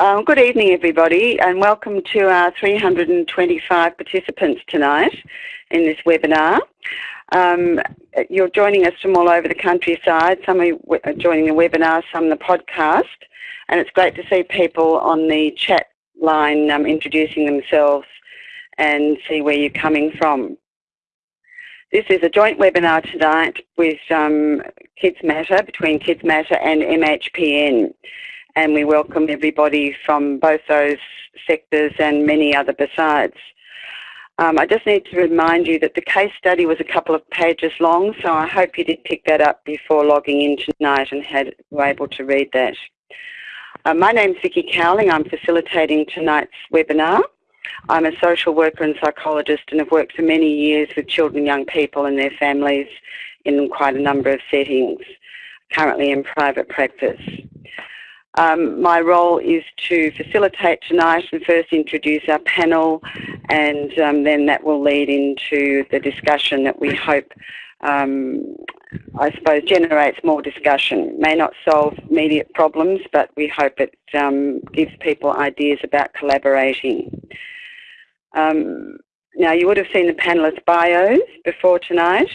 Um, good evening, everybody, and welcome to our 325 participants tonight in this webinar. Um, you're joining us from all over the countryside. Some are joining the webinar, some the podcast, and it's great to see people on the chat line um, introducing themselves and see where you're coming from. This is a joint webinar tonight with um, Kids Matter, between Kids Matter and MHPN and we welcome everybody from both those sectors and many other besides. Um, I just need to remind you that the case study was a couple of pages long, so I hope you did pick that up before logging in tonight and had, were able to read that. Uh, my name's Vicky Cowling. I'm facilitating tonight's webinar. I'm a social worker and psychologist and have worked for many years with children young people and their families in quite a number of settings, currently in private practice. Um, my role is to facilitate tonight and first introduce our panel and um, then that will lead into the discussion that we hope, um, I suppose, generates more discussion. May not solve immediate problems, but we hope it um, gives people ideas about collaborating. Um, now, you would have seen the panellists' bios before tonight.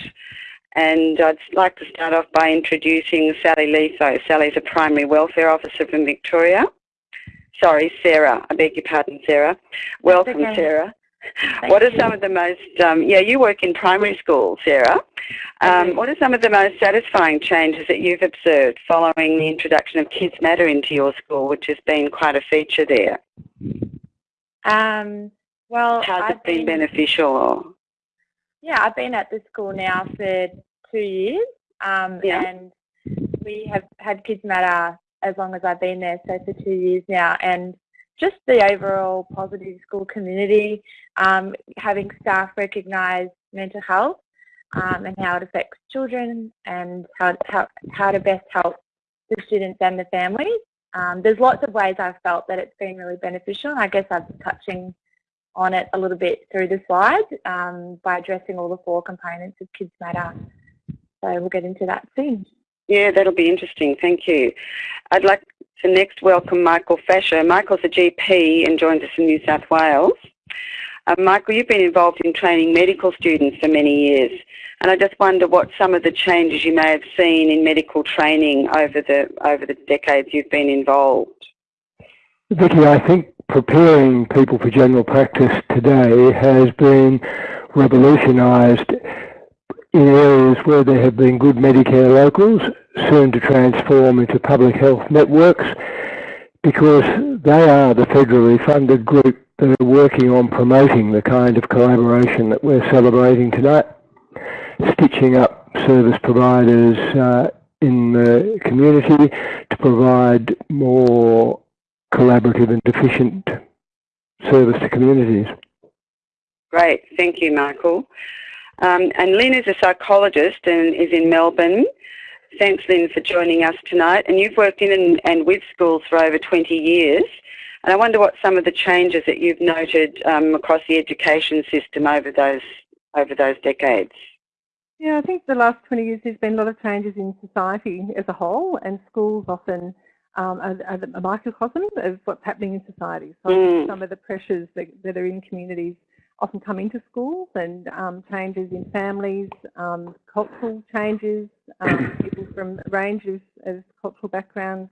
And I'd like to start off by introducing Sally Letho. Sally's a primary welfare officer from Victoria. Sorry, Sarah. I beg your pardon, Sarah. Welcome, okay. Sarah. Thank what are you. some of the most, um, yeah, you work in primary school, Sarah. Um, what are some of the most satisfying changes that you've observed following the introduction of Kids Matter into your school, which has been quite a feature there? Um, well, How's I've it been, been beneficial? Yeah, I've been at the school now for two years, um, Yeah. and we have had Kids Matter as long as I've been there, so for two years now, and just the overall positive school community, um, having staff recognise mental health um, and how it affects children and how, how, how to best help the students and the families. Um, there's lots of ways I've felt that it's been really beneficial, and I guess I'm touching on it a little bit through the slides um, by addressing all the four components of Kids Matter. So we'll get into that soon. Yeah, that'll be interesting. Thank you. I'd like to next welcome Michael Fasher. Michael's a GP and joins us from New South Wales. Uh, Michael, you've been involved in training medical students for many years, and I just wonder what some of the changes you may have seen in medical training over the over the decades you've been involved. Vicky, I think preparing people for general practice today has been revolutionised in areas where there have been good Medicare locals, soon to transform into public health networks, because they are the federally funded group that are working on promoting the kind of collaboration that we're celebrating tonight, stitching up service providers uh, in the community to provide more collaborative and efficient service to communities. Great, thank you, Michael. Um, and Lynn is a psychologist and is in Melbourne. Thanks, Lynn, for joining us tonight. And you've worked in and, and with schools for over 20 years. And I wonder what some of the changes that you've noted um, across the education system over those over those decades. Yeah, I think the last 20 years there's been a lot of changes in society as a whole, and schools often um, are, are a microcosm of what's happening in society. So Mm. some of the pressures that, that are in communities often come into schools and um, changes in families, um, cultural changes, um, people from a range of, of cultural backgrounds.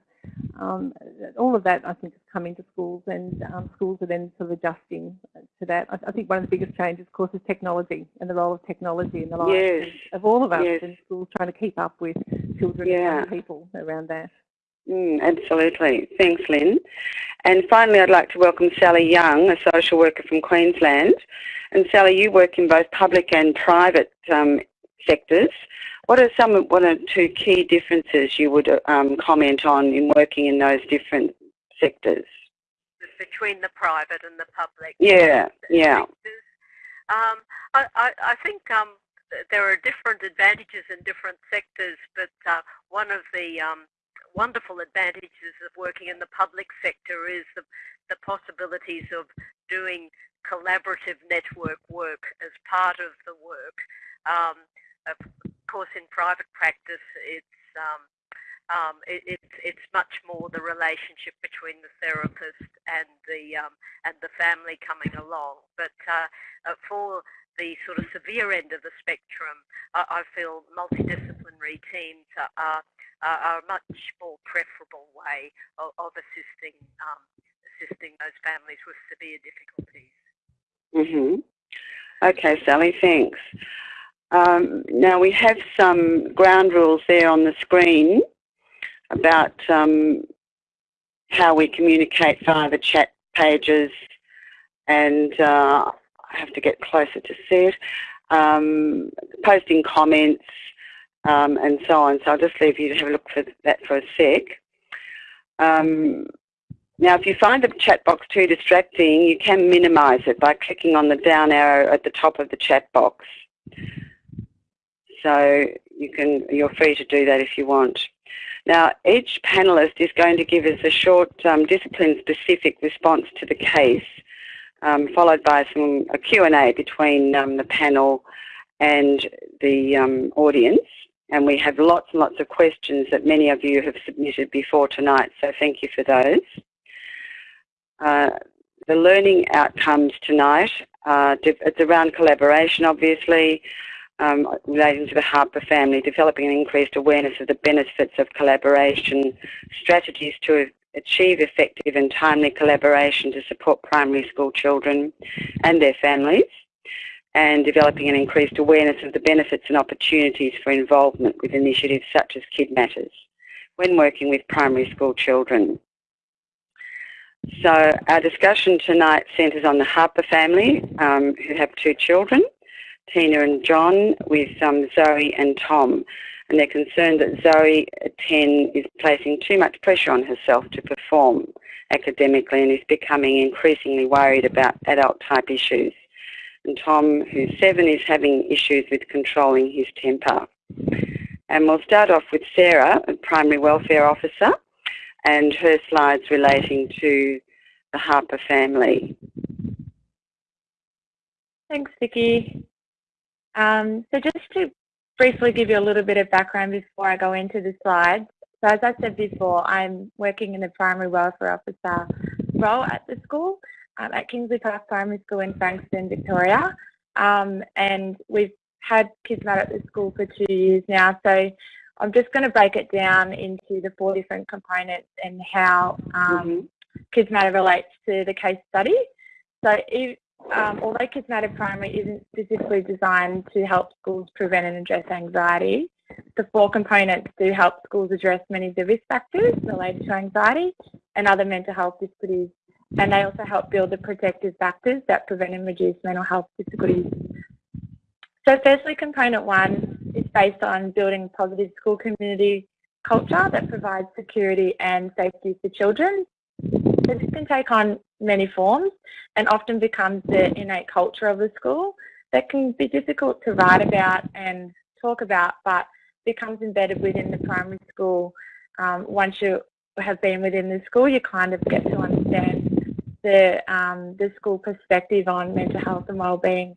Um, all of that, I think, has come into schools, and um, schools are then sort of adjusting to that. I, I think one of the biggest changes, of course, is technology and the role of technology in the lives Yes. of, all of us Yes. in schools, trying to keep up with children Yeah. and young people around that. Mm, absolutely. Thanks, Lynn. And finally, I'd like to welcome Sally Young, a social worker from Queensland. And Sally, you work in both public and private um, sectors. What are some of one or two key differences you would um, comment on in working in those different sectors? between the private and the public Yeah, yeah. Um, I, I, I think um, there are different advantages in different sectors, but uh, one of the um, wonderful advantages of working in the public sector is the, the possibilities of doing collaborative network work as part of the work. Um, of course, in private practice, it's um, um, it, it's it's much more the relationship between the therapist and the um, and the family coming along. But uh, uh, for the sort of severe end of the spectrum, I, I feel multidisciplinary teams are, are, are, a much more preferable way of, of assisting um, assisting those families with severe difficulties. Mhm. Okay, Sally. Thanks. Um, now we have some ground rules there on the screen about um, how we communicate via the chat pages and uh, I have to get closer to see it, um, posting comments um, and so on. So I'll just leave you to have a look for that for a sec. Um, now, if you find the chat box too distracting, you can minimise it by clicking on the down arrow at the top of the chat box. So you can, you're free to do that if you want. Now, each panellist is going to give us a short um, discipline-specific response to the case, um, followed by some a Q&A between um, the panel and the um, audience. And we have lots and lots of questions that many of you have submitted before tonight, so thank you for those. Uh, the learning outcomes tonight, uh, it's around collaboration obviously, um, relating to the Harper family, developing an increased awareness of the benefits of collaboration, strategies to achieve effective and timely collaboration to support primary school children and their families, and developing an increased awareness of the benefits and opportunities for involvement with initiatives such as Kid Matters when working with primary school children. So our discussion tonight centres on the Harper family um, who have two children Tina and John with um, Zoe and Tom. And they're concerned that Zoe 10 is placing too much pressure on herself to perform academically and is becoming increasingly worried about adult type issues. And Tom, who's seven, is having issues with controlling his temper. And we'll start off with Sarah, a primary welfare officer, and her slides relating to the Harper family. Thanks, Vicky. Um, so just to briefly give you a little bit of background before I go into the slides. So as I said before, I'm working in the primary welfare officer role at the school um, at Kingsley Park Primary School in Frankston, Victoria. Um, and we've had Kids Matter at the school for two years now. So I'm just going to break it down into the four different components and how um, mm -hmm. Kids Matter relates to the case study. So um, although Kids Matter Primary isn't specifically designed to help schools prevent and address anxiety, the four components do help schools address many of the risk factors related to anxiety and other mental health difficulties. And they also help build the protective factors that prevent and reduce mental health difficulties. So firstly, component one is based on building positive school community culture that provides security and safety for children. So this can take on many forms and often becomes the innate culture of the school that can be difficult to write about and talk about, but becomes embedded within the primary school. Um, once you have been within the school, you kind of get to understand the, um, the school perspective on mental health and wellbeing.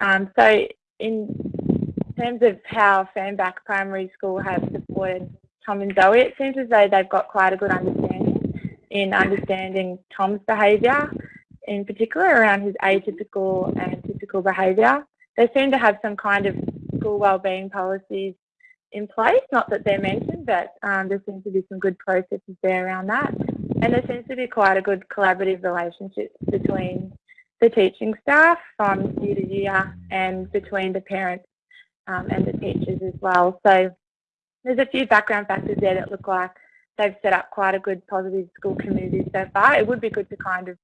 Um, so in terms of how Fernbach Primary School has supported Tom and Zoe, it seems as though they've got quite a good understanding in understanding Tom's behaviour, in particular around his atypical and typical behaviour. They seem to have some kind of school wellbeing policies in place, not that they're mentioned, but um, there seems to be some good processes there around that. And there seems to be quite a good collaborative relationship between the teaching staff from year to year and between the parents um, and the teachers as well. So there's a few background factors there that look like they've set up quite a good positive school community so far. It would be good to kind of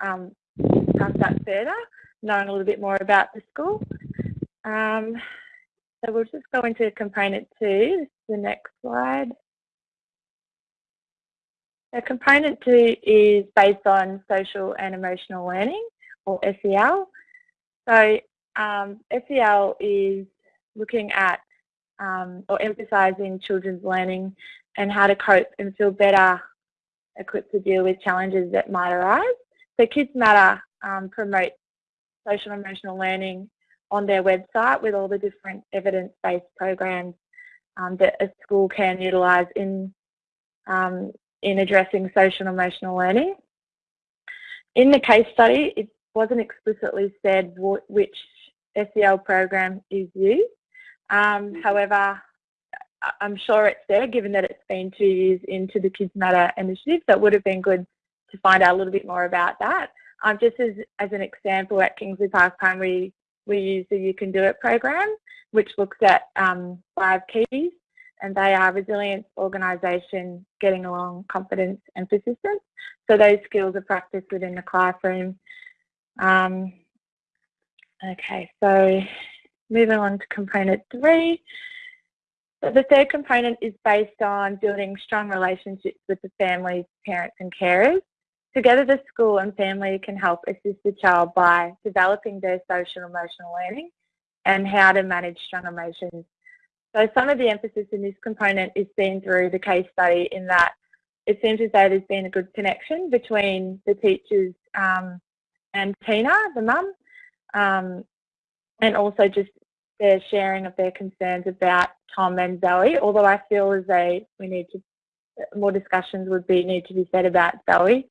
um, discuss that further, knowing a little bit more about the school. Um, so we'll just go into component two, the next slide. So component two is based on social and emotional learning, or SEL. So um, SEL is looking at um, or emphasising children's learning and how to cope and feel better equipped to deal with challenges that might arise. So Kids Matter um, promote social and emotional learning on their website with all the different evidence-based programs um, that a school can utilise in um, in addressing social and emotional learning. In the case study, it wasn't explicitly said which SEL program is used. Um, however, I'm sure it's there given that it's been two years into the Kids Matter initiative, so it would have been good to find out a little bit more about that. Um, just as, as an example, at Kingsley Park Primary, we use the You Can Do It program, which looks at um, five keys, and they are resilience, organisation, getting along, confidence, and persistence. So those skills are practiced within the classroom. Um, okay, so moving on to component three. The third component is based on building strong relationships with the families, parents and carers. Together the school and family can help assist the child by developing their social and emotional learning and how to manage strong emotions. So some of the emphasis in this component is seen through the case study in that it seems as though there's been a good connection between the teachers um, and Tina, the mum, um, and also just their sharing of their concerns about Tom and Zoe, although I feel as though we need to, more discussions would be need to be said about Zoe.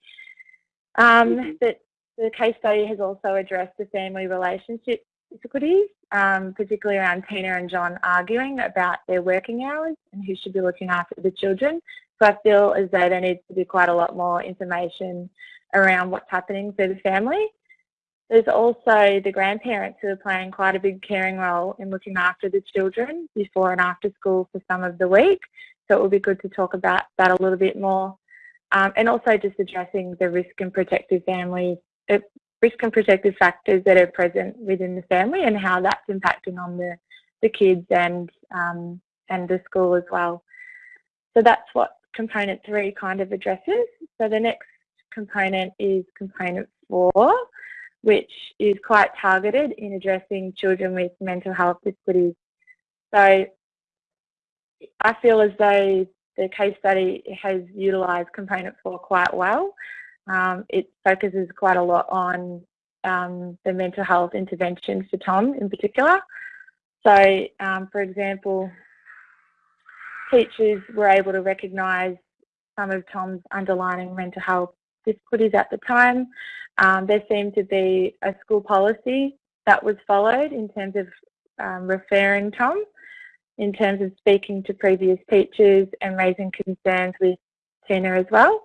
Um, mm -hmm. That the case study has also addressed the family relationship difficulties, um, particularly around Tina and John arguing about their working hours and who should be looking after the children. So I feel as though there needs to be quite a lot more information around what's happening for the family. There's also the grandparents who are playing quite a big caring role in looking after the children before and after school for some of the week. So it would be good to talk about that a little bit more. Um, and also just addressing the risk and protective families, uh, risk and protective factors that are present within the family and how that's impacting on the, the kids and, um, and the school as well. So that's what component three kind of addresses. So the next component is component four, which is quite targeted in addressing children with mental health difficulties. So I feel as though the case study has utilised component four quite well. Um, it focuses quite a lot on um, the mental health interventions for Tom in particular. So, um, for example, teachers were able to recognise some of Tom's underlying mental health difficulties at the time. Um, there seemed to be a school policy that was followed in terms of um, referring Tom, in terms of speaking to previous teachers and raising concerns with Tina as well.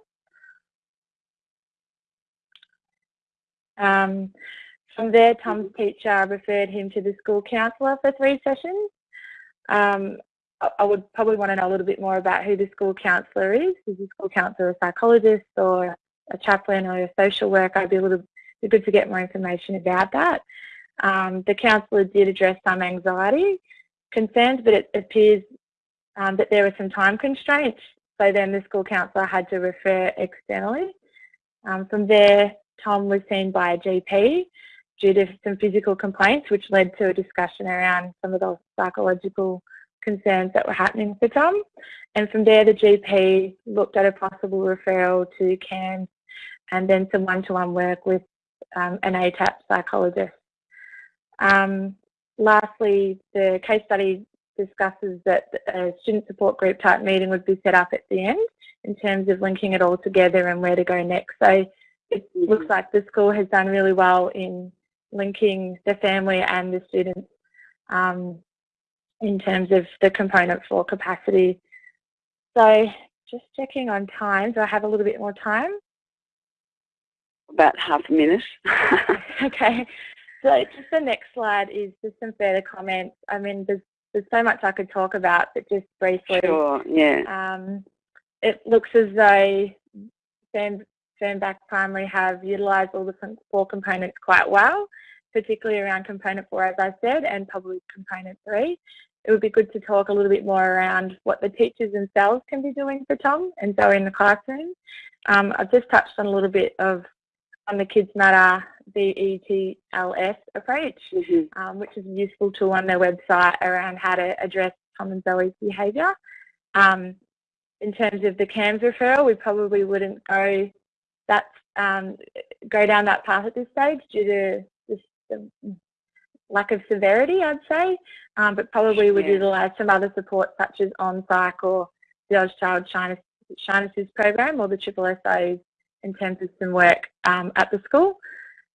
Um, from there, Tom's teacher referred him to the school counsellor for three sessions. Um, I would probably want to know a little bit more about who the school counsellor is. Is the school counsellor a psychologist or a chaplain or a social worker? I'd be a little be good to get more information about that. Um, the counsellor did address some anxiety concerns, but it appears um, that there were some time constraints. So then the school counsellor had to refer externally. Um, from there, Tom was seen by a GP due to some physical complaints, which led to a discussion around some of the psychological concerns that were happening for Tom. And from there, the GP looked at a possible referral to CAMHS and then some one-to-one -one work with um, an ATAP psychologist. Um, lastly, the case study discusses that a student support group type meeting would be set up at the end in terms of linking it all together and where to go next. So it looks like the school has done really well in linking the family and the students um, in terms of the component for capacity. So just checking on time. Do I have a little bit more time? About half a minute. okay. So just the next slide is just some further comments. I mean, there's, there's so much I could talk about, but just briefly. Sure, yeah. Um, it looks as though Fern, Fernbach Primary have utilised all the four components quite well, particularly around component four, as I said, and probably component three it would be good to talk a little bit more around what the teachers themselves can be doing for Tom and Zoe in the classroom. Um, I've just touched on a little bit of on the Kids Matter BETLS approach, mm -hmm. um, which is a useful tool on their website around how to address Tom and Zoe's behaviour. Um, in terms of the CAMHS referral, we probably wouldn't go that um, go down that path at this stage due to the lack of severity, I'd say, um, but probably would Yeah. utilise some other support such as on-psych or the Oz Child Shyness, Shynesses program or the Triple SO in terms of some work um, at the school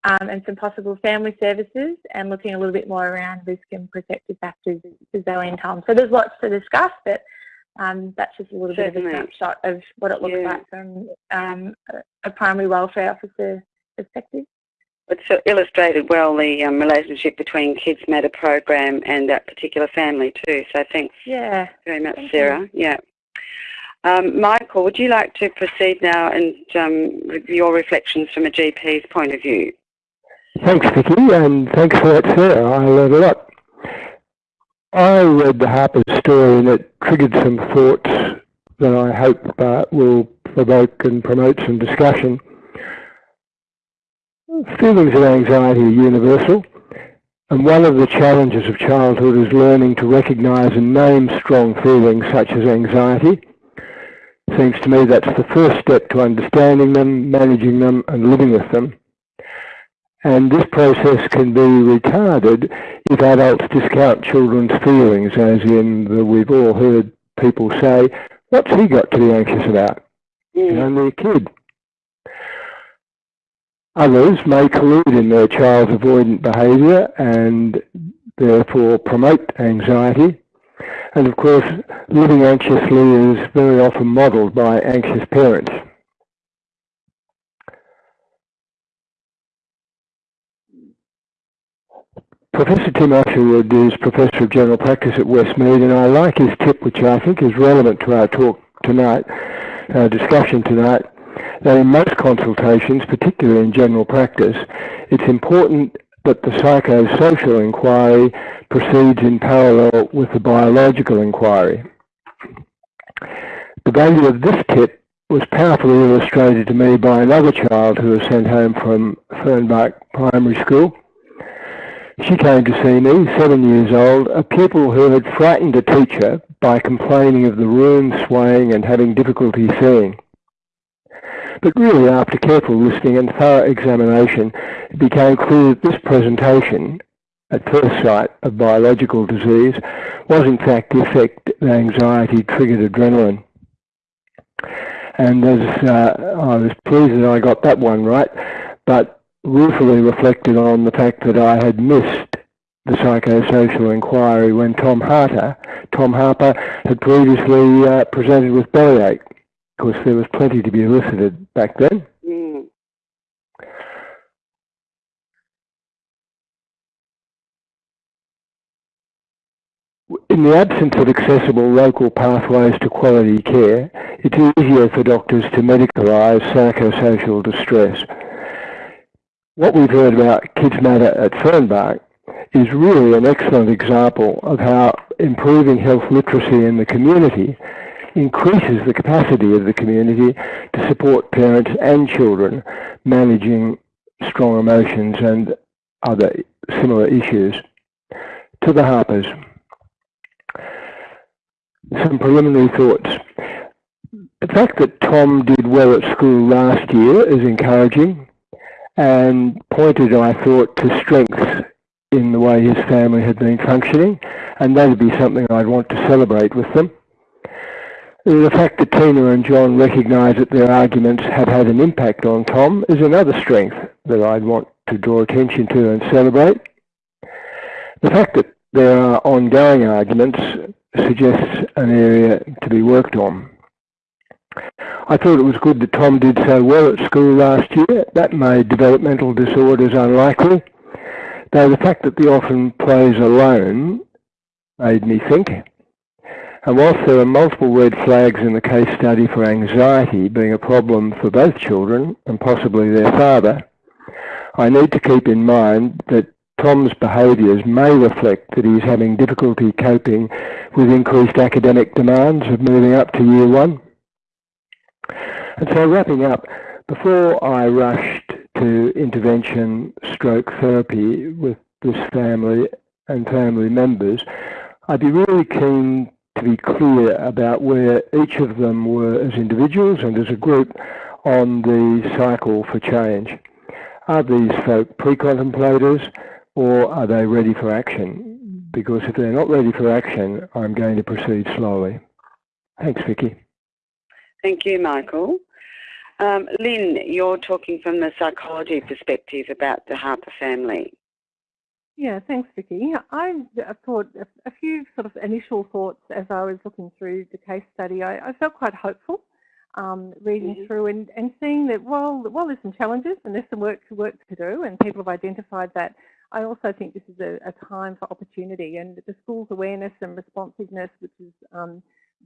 um, and some possible family services and looking a little bit more around risk and protective factors for Zoe and Tom. So there's lots to discuss, but um, that's just a little Certainly. bit of a snapshot of what it looks Yeah. like from um, a, a primary welfare officer perspective. It's uh, illustrated well the um, relationship between Kids Matter program and that particular family too. So thanks Yeah. very much, Thank you. Sarah. Yeah. Um, Michael, would you like to proceed now and um, with your reflections from a GP's point of view? Thanks, Vicky, and thanks for that, Sarah. I learned a lot. I read the Harper's story and it triggered some thoughts that I hope uh, will provoke and promote some discussion. Feelings of anxiety are universal, and one of the challenges of childhood is learning to recognise and name strong feelings such as anxiety. Seems to me that's the first step to understanding them, managing them, and living with them. And this process can be retarded if adults discount children's feelings, as in the, we've all heard people say, what's he got to be anxious about? He's Mm. only a kid. Others may collude in their child's avoidant behaviour and therefore promote anxiety. And of course, living anxiously is very often modelled by anxious parents. Professor Tim Usherwood is Professor of General Practice at Westmead and I like his tip which I think is relevant to our talk tonight, our discussion tonight, that in most consultations, particularly in general practice, it's important that the psychosocial inquiry proceeds in parallel with the biological inquiry. The value of this tip was powerfully illustrated to me by another child who was sent home from Fernbach Primary School. She came to see me, seven years old, a pupil who had frightened a teacher by complaining of the room swaying and having difficulty seeing. But really, after careful listening and thorough examination, it became clear that this presentation, at first sight of biological disease, was in fact the effect that anxiety triggered adrenaline. And as uh, I was pleased that I got that one right, but ruefully reflected on the fact that I had missed the psychosocial inquiry when Tom Harper, Tom Harper had previously uh, presented with bellyache. Of course, there was plenty to be elicited back then. Mm. In the absence of accessible local pathways to quality care, it's easier for doctors to medicalise psychosocial distress. What we've heard about Kids Matter at Fernbach is really an excellent example of how improving health literacy in the community increases the capacity of the community to support parents and children managing strong emotions and other similar issues. To the Harpers. Some preliminary thoughts. The fact that Tom did well at school last year is encouraging and pointed, I thought, to strengths in the way his family had been functioning, and that would be something I'd want to celebrate with them. The fact that Tina and John recognise that their arguments have had an impact on Tom is another strength that I'd want to draw attention to and celebrate. The fact that there are ongoing arguments suggests an area to be worked on. I thought it was good that Tom did so well at school last year. That made developmental disorders unlikely, though the fact that the orphan plays alone made me think. And whilst there are multiple red flags in the case study for anxiety being a problem for both children and possibly their father, I need to keep in mind that Tom's behaviours may reflect that he's having difficulty coping with increased academic demands of moving up to year one. And so wrapping up, before I rushed to intervention stroke therapy with this family and family members, I'd be really keen to be clear about where each of them were as individuals and as a group on the cycle for change. Are these folk pre-contemplators? or are they ready for action? Because if they're not ready for action, I'm going to proceed slowly. Thanks, Vicky. Thank you, Michael. Um, Lynn, you're talking from the psychology perspective about the Harper family. Yeah, thanks, Vicky. I thought a few sort of initial thoughts as I was looking through the case study. I, I felt quite hopeful um, reading mm -hmm. through and, and seeing that while, while there's some challenges and there's some work to work to do and people have identified that, I also think this is a, a time for opportunity and the school's awareness and responsiveness, which is um,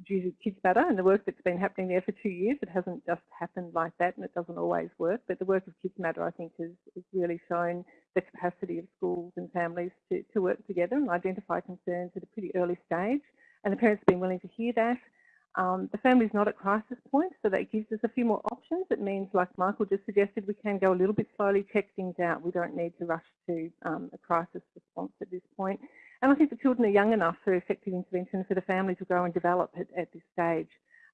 due to Kids Matter and the work that's been happening there for two years. It hasn't just happened like that and it doesn't always work, but the work of Kids Matter I think has, has really shown the capacity of schools and families to, to work together and identify concerns at a pretty early stage and the parents have been willing to hear that. Um, the family's not at crisis point, so that gives us a few more options. It means, like Michael just suggested, we can go a little bit slowly, check things out. We don't need to rush to um, a crisis response at this point. And I think the children are young enough for effective intervention for the family to grow and develop at, at this stage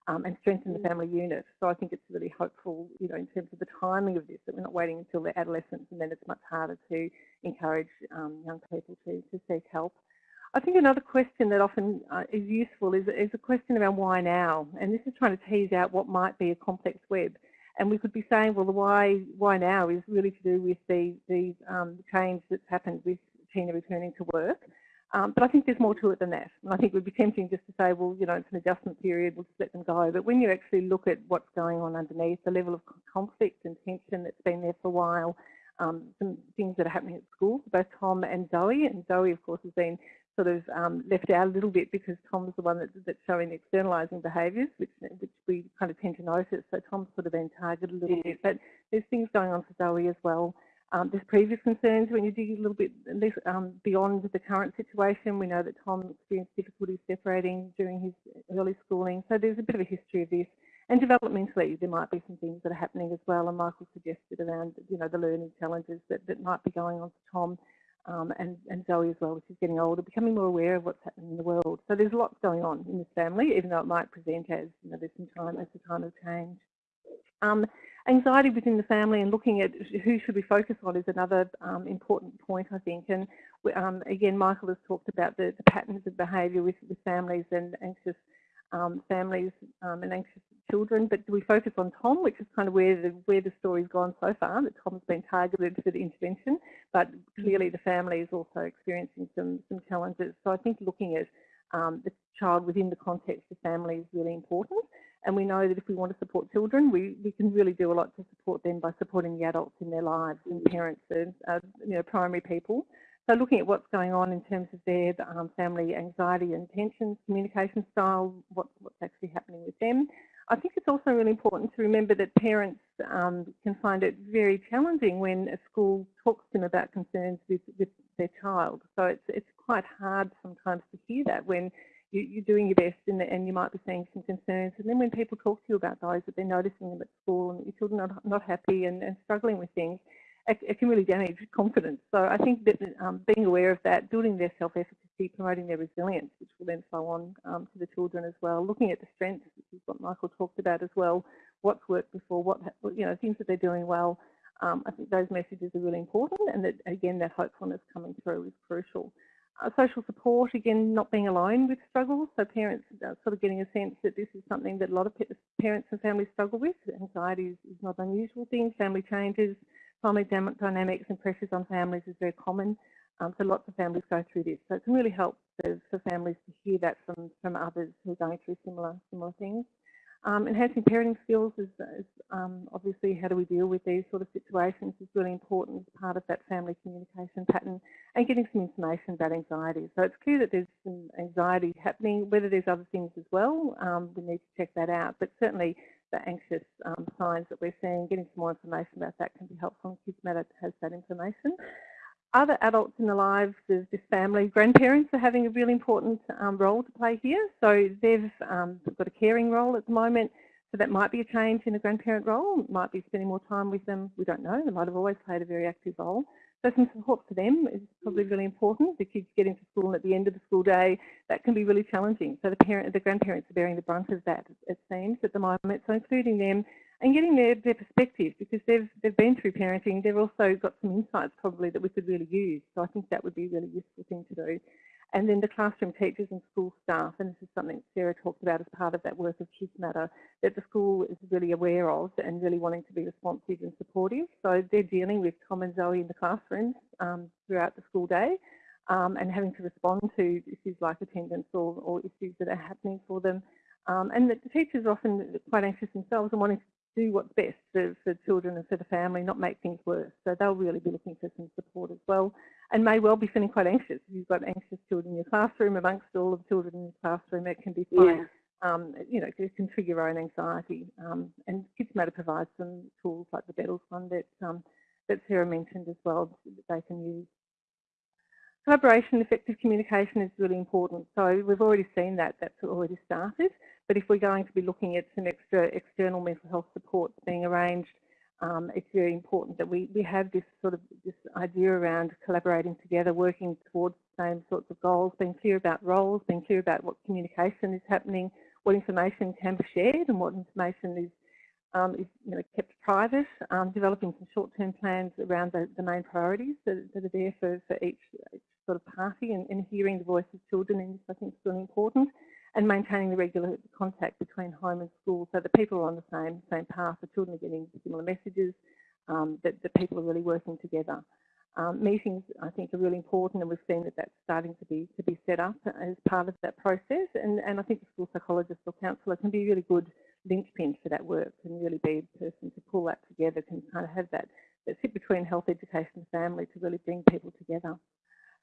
um, and strengthen the mm. family unit. So I think it's really hopeful, you know, in terms of the timing of this, that we're not waiting until they're adolescents and then it's much harder to encourage um, young people to, to seek help. I think another question that often uh, is useful is, is a question around why now? And this is trying to tease out what might be a complex web. And we could be saying, well, the why why now is really to do with the, the um, change that's happened with Tina returning to work. Um, but I think there's more to it than that. And I think it would be tempting just to say, well, you know, it's an adjustment period, we'll just let them go. But when you actually look at what's going on underneath, the level of conflict and tension that's been there for a while, um, some things that are happening at school, both Tom and Zoe, and Zoe, of course, has been sort of um, left out a little bit because Tom's the one that, that's showing externalising behaviours, which which we kind of tend to notice. So Tom's sort of been targeted a little bit, but there's things going on for Zoe as well. Um, there's previous concerns when you dig a little bit less, um, beyond the current situation. We know that Tom experienced difficulties separating during his early schooling, so there's a bit of a history of this. And developmentally, there might be some things that are happening as well. And Michael suggested around, you know, the learning challenges that, that might be going on for Tom um, and, and Zoe as well, which is getting older, becoming more aware of what's happening in the world. So there's lots going on in this family, even though it might present as, you know, there's some time, as a time of change. Um, anxiety within the family and looking at who should we focus on is another um, important point, I think. And um, again, Michael has talked about the, the patterns of behaviour with, with, families and anxious um, families um, and anxious children. But do we focus on Tom, which is kind of where the where the story's gone so far? That Tom's been targeted for the intervention, but clearly the family is also experiencing some some challenges. So I think looking at um, the child within the context of family is really important. And we know that if we want to support children, we, we can really do a lot to support them by supporting the adults in their lives and parents and uh, you know primary people. So looking at what's going on in terms of their um, family anxiety and tensions, communication style, what, what's actually happening with them. I think it's also really important to remember that parents um, can find it very challenging when a school talks to them about concerns with, with their child. So it's, it's quite hard sometimes to hear that when you, are doing your best and, and, you might be seeing some concerns. And then when people talk to you about those, that they're noticing them at school and your children are not happy and, and struggling with things, it, it, can really damage confidence. So I think that um, being aware of that, building their self-efficacy, promoting their resilience, which will then flow on um, to the children as well, looking at the strengths, which is what Michael talked about as well, what's worked before, what, you know, things that they're doing well. Um, I think those messages are really important and that, again, that hopefulness coming through is crucial. Social support, again, not being alone with struggles. So parents are sort of getting a sense that this is something that a lot of parents and families struggle with. Anxiety is, is not an unusual thing. Family changes, family dynamics and pressures on families is very common. Um, so lots of families go through this. So it can really help for, for families to hear that from, from others who are going through similar similar things. Um, enhancing parenting skills is, is um, obviously how do we deal with these sort of situations is really important as part of that family communication pattern and getting some information about anxiety. So it's clear that there's some anxiety happening, whether there's other things as well, um, we need to check that out. But certainly the anxious um, signs that we're seeing, getting some more information about that can be helpful. and Kids Matter has that information other adults in the lives of this family, grandparents are having a really important um, role to play here. So they've um, got a caring role at the moment. So that might be a change in the grandparent role, might be spending more time with them. We don't know. They might have always played a very active role. So some support for them is probably really important. The kids getting to school and at the end of the school day, that can be really challenging. So the parent, the grandparents are bearing the brunt of that, it seems, at the moment. So including them and getting their, their perspective because they've, they've been through parenting. They've also got some insights probably that we could really use. So I think that would be a really useful thing to do. And then the classroom teachers and school staff, and this is something Sarah talked about as part of that work of Kids Matter, that the school is really aware of and really wanting to be responsive and supportive. So they're dealing with Tom and Zoe in the classrooms um, throughout the school day um, and having to respond to issues like attendance or, or issues that are happening for them. Um, and the teachers are often quite anxious themselves and wanting to do what's best for, for children and for the family, not make things worse. So they'll really be looking for some support as well and may well be feeling quite anxious. If you've got anxious children in your classroom, amongst all of the children in the classroom, it can be quite, yeah. um, you know, it can trigger your own anxiety. Um, and Kids Matter provides some tools like the BETLS one that, um, that Sarah mentioned as well that they can use. Collaboration, effective communication is really important. So we've already seen that, that's already started. But if we're going to be looking at some extra external mental health supports being arranged um, it's very important that we, we have this sort of this idea around collaborating together, working towards the same sorts of goals, being clear about roles, being clear about what communication is happening, what information can be shared and what information is, um, is you know, kept private, um, developing some short-term plans around the, the main priorities that, that, are there for, for each, each sort of party and, and hearing the voice of children in this I think is really important and maintaining the regular contact between home and school so that people are on the same same path, the children are getting similar messages, um, that, people are really working together. Um, meetings, I think, are really important, and we've seen that that's starting to be to be set up as part of that process. And, and I think the school psychologist or counsellor can be a really good linchpin for that work, and really be a person to pull that together, can kind of have that, that sit between health, education, and family to really bring people together.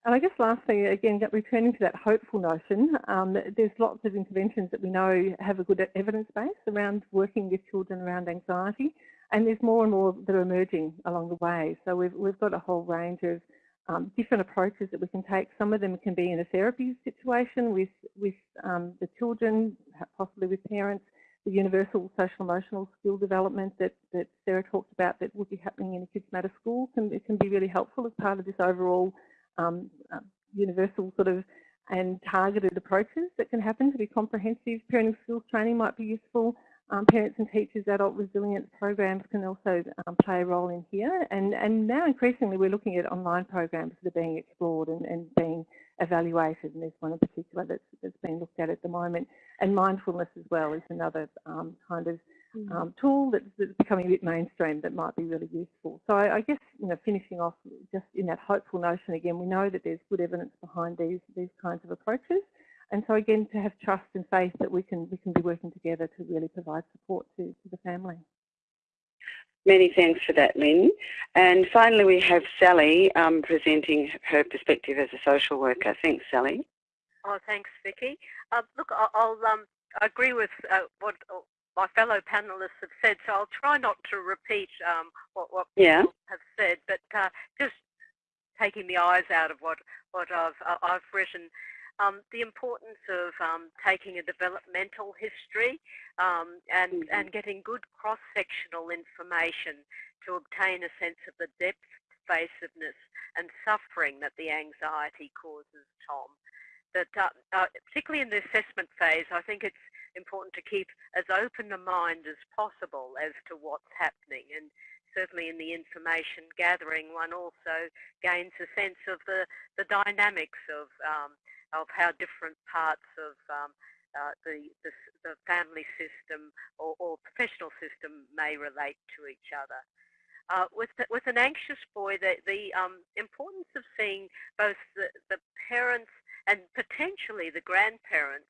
And I guess lastly, again, returning to that hopeful notion, um, there's lots of interventions that we know have a good evidence base around working with children around anxiety, and there's more and more that are emerging along the way. So we've, we've got a whole range of um, different approaches that we can take. Some of them can be in a therapy situation with, with um, the children, possibly with parents, the universal social emotional skill development that, that Sarah talked about that would be happening in a Kids Matter school can, it can be really helpful as part of this overall um, uh, universal sort of and targeted approaches that can happen to be comprehensive. Parenting skills training might be useful. Um, parents and teachers adult resilience programs can also um, play a role in here. And, and now increasingly we're looking at online programs that are being explored and, and being evaluated. And there's one in particular that's, that's being looked at at the moment. And mindfulness as well is another um, kind of. Um, tool that's, that's, becoming a bit mainstream that might be really useful. So I, I, guess, you know, finishing off just in that hopeful notion again, we know that there's good evidence behind these these kinds of approaches. And so again, to have trust and faith that we can we can be working together to really provide support to, to the family. Many thanks for that, Lynn. And finally, we have Sally um, presenting her perspective as a social worker. Thanks, Sally. Oh, thanks, Vicky. Uh, look, I'll, um, I agree with uh, what my fellow panelists have said, so I'll try not to repeat um, what, what yeah. people have said, but uh, just taking the eyes out of what, what I've, uh, I've written. Um, the importance of um, taking a developmental history um, and, mm -hmm. and getting good cross-sectional information to obtain a sense of the depth, pervasiveness and suffering that the anxiety causes, Tom. That, uh, uh, particularly in the assessment phase, I think it's important to keep as open a mind as possible as to what's happening. And certainly in the information gathering, one also gains a sense of the, the dynamics of, um, of how different parts of um, uh, the, the, the, family system or, or, professional system may relate to each other. Uh, with, the, with an anxious boy, the, the um, importance of seeing both the, the parents and potentially the grandparents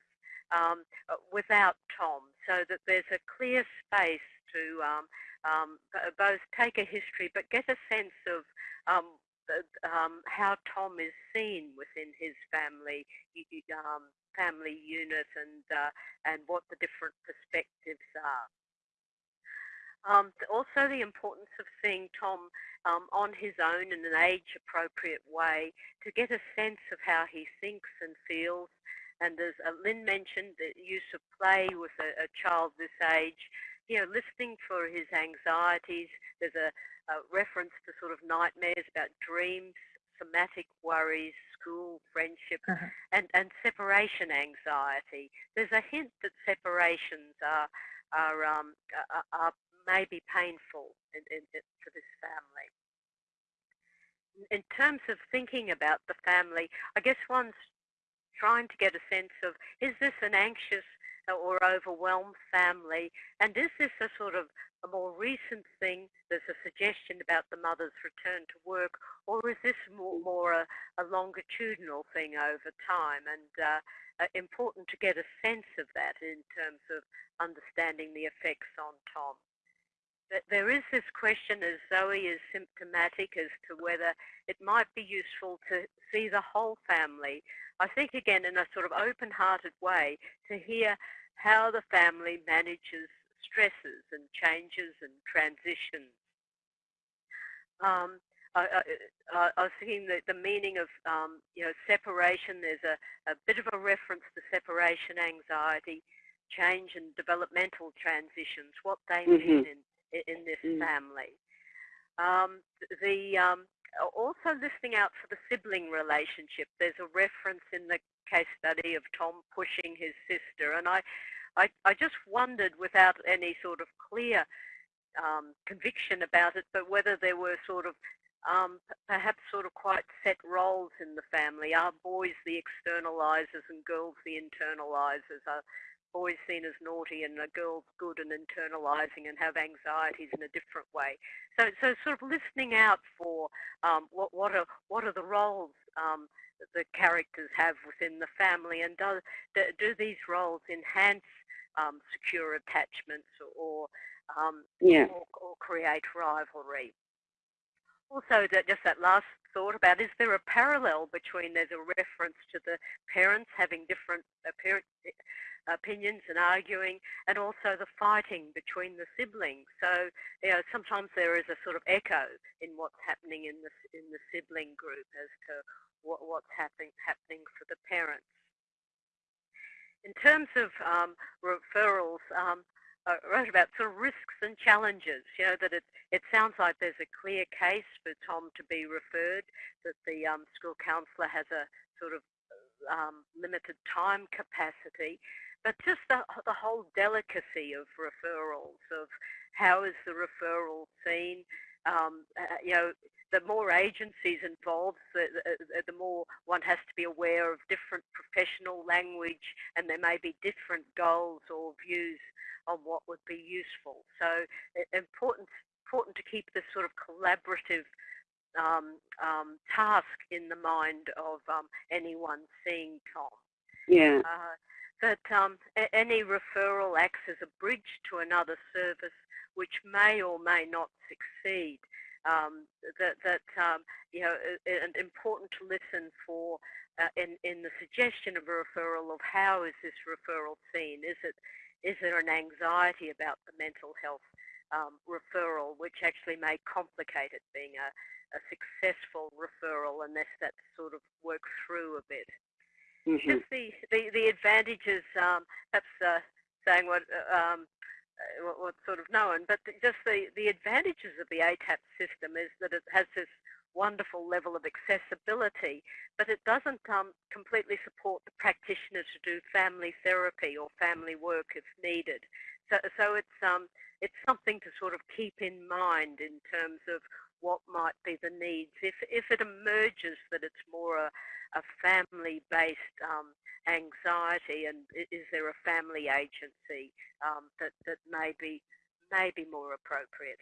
um, uh, without Tom, so that there's a clear space to um, um, both take a history but get a sense of um, um, how Tom is seen within his family um, family unit and uh, and what the different perspectives are. Um, also the importance of seeing Tom um, on his own in an age-appropriate way to get a sense of how he thinks and feels and as uh, Lynn mentioned, the use of play with a, a, child this age, you know, listening for his anxieties. There's a, a reference to sort of nightmares about dreams, somatic worries, school, friendship, uh -huh. and, and separation anxiety. There's a hint that separations are, are, um, are, are may be painful in, in, in, for this family. In terms of thinking about the family, I guess one's trying to get a sense of, is this an anxious or overwhelmed family? And is this a sort of a more recent thing? There's a suggestion about the mother's return to work, or is this more, more a, a longitudinal thing over time? And uh, uh, important to get a sense of that in terms of understanding the effects on Tom. There is this question, as Zoe is symptomatic, as to whether it might be useful to see the whole family I think again in a sort of open-hearted way to hear how the family manages stresses and changes and transitions. Um, I, I, I, was thinking that the meaning of um, you know separation. There's a, a bit of a reference to separation anxiety, change and developmental transitions. What they mm -hmm. mean in in this mm. family. Um, the um, also listening out for the sibling relationship. There's a reference in the case study of Tom pushing his sister, and I, I, I just wondered, without any sort of clear um, conviction about it, but whether there were sort of um, perhaps sort of quite set roles in the family. Are boys the externalizers and girls the internalizers? Are boys seen as naughty and a girls good and internalizing and have anxieties in a different way. So, so sort of listening out for um, what, what, are, what are the roles um, that the characters have within the family and do, do these roles enhance um, secure attachments or, um, yeah. or, or create rivalry? Also, that, just that last thought about, is there a parallel between, there's a reference to the parents having different parent, opinions and arguing, and also the fighting between the siblings. So, you know, sometimes there is a sort of echo in what's happening in the in the sibling group as to what, what's happening happening for the parents. In terms of um, referrals, um, I wrote about sort of risks and challenges. You know that it it sounds like there's a clear case for Tom to be referred. That the um, school counsellor has a sort of um, limited time capacity, but just the, the whole delicacy of referrals, of how is the referral seen, um, uh, you know, the more agencies involved, the, the, the, more one has to be aware of different professional language and there may be different goals or views on what would be useful. So important, important to keep this sort of collaborative um, um, task in the mind of um, anyone seeing Tom. Yeah. Uh, that um, any referral acts as a bridge to another service which may or may not succeed. Um, that, that um, you know, and important to listen for uh, in, in the suggestion of a referral of how is this referral seen? Is it, is there an anxiety about the mental health um, referral which actually may complicate it being a, a successful referral unless that sort of works through a bit. Mm -hmm. Just the, the, the advantages, um, perhaps uh, saying what, uh, um, uh, what, what's sort of known, but just the, the advantages of the ATAPS system is that it has this wonderful level of accessibility, but it doesn't um, completely support the practitioner to do family therapy or family work if needed. So, so it's, um, it's something to sort of keep in mind in terms of what might be the needs. If, if it emerges that it's more a, a family-based um, anxiety, and is there a family agency um, that that may be may be more appropriate?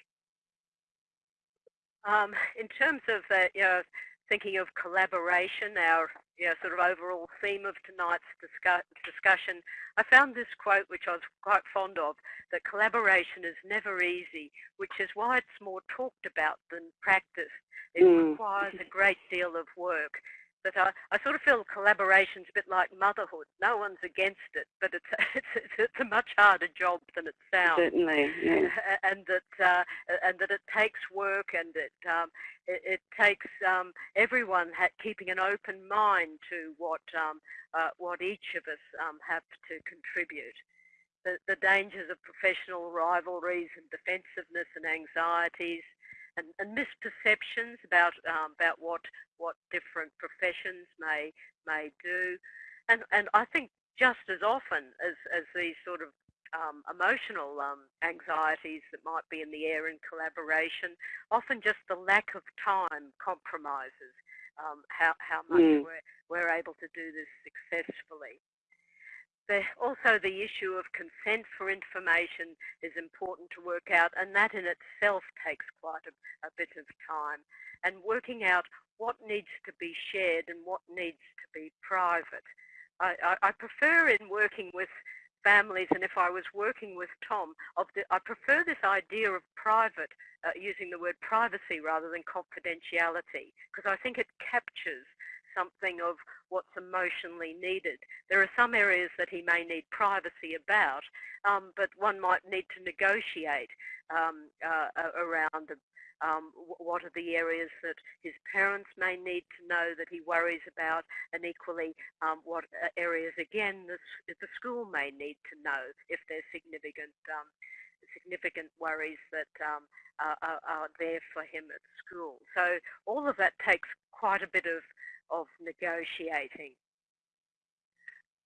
Um, in terms of uh, you know thinking of collaboration, our know, sort of overall theme of tonight's discuss discussion, I found this quote which I was quite fond of, that collaboration is never easy, which is why it's more talked about than practiced. It mm. requires a great deal of work. But I, I sort of feel collaboration's a bit like motherhood. No one's against it, but it's it's, it's a much harder job than it sounds. Certainly, yeah. and that uh, and that it takes work, and it um, it, it, takes um, everyone keeping an open mind to what um, uh, what each of us um, have to contribute. The, the dangers of professional rivalries and defensiveness and anxieties and, and misperceptions about um, about what what different professions may may do, and and I think just as often as as these sort of um, emotional um, anxieties that might be in the air in collaboration. Often just the lack of time compromises um, how, how much mm. we're, we're able to do this successfully. The, also the issue of consent for information is important to work out and that in itself takes quite a, a bit of time and working out what needs to be shared and what needs to be private. I, I, I prefer in working with families, and if I was working with Tom, of the, I prefer this idea of private, uh, using the word privacy rather than confidentiality, because I think it captures something of what's emotionally needed. There are some areas that he may need privacy about, um, but one might need to negotiate um, uh, around um, what are the areas that his parents may need to know that he worries about, and equally um, what uh, areas again the, the school may need to know if there's significant um, significant worries that um, are, are, there for him at school. So all of that takes quite a bit of of negotiating.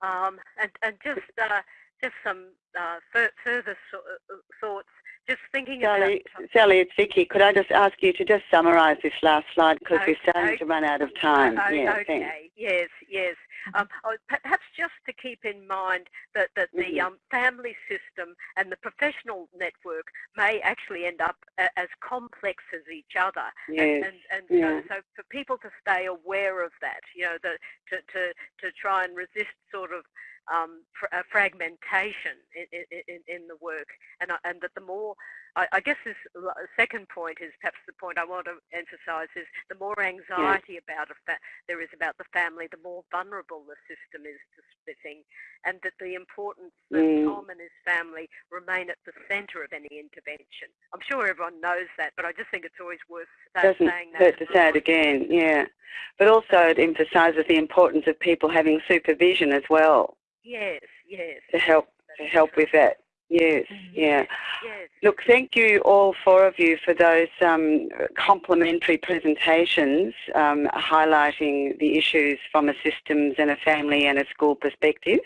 Um, and, and just uh, just some uh, further so uh, thoughts just thinking Sally, about... Sally, it's Vicky. Could I just ask you to just summarise this last slide because okay. we're starting to run out of time. Oh, yeah, okay, thanks. yes, yes. Um, oh, perhaps just to keep in mind that, that the mm -hmm. um, family system and the professional network may actually end up as complex as each other. Yes. And, and, and yeah. so, so, for people to stay aware of that, you know, the, to, to, to try and resist sort of um, fr fragmentation in, in, in, the work, and, and that the more, I, I, guess this second point is perhaps the point I want to emphasise is the more anxiety yeah. about there is about the family, the more vulnerable the system is to splitting, and that the importance that mm. Tom and his family remain at the centre of any intervention. I'm sure everyone knows that, but I just think it's always worth Doesn't saying that. Hurt to say it again, yeah. But also it emphasises the importance of people having supervision as well. Yes, yes. To help to help with that. Yes, mm-hmm. yeah. Yes. Look, thank you all four of you for those um, complementary presentations um, highlighting the issues from a systems and a family and a school perspective.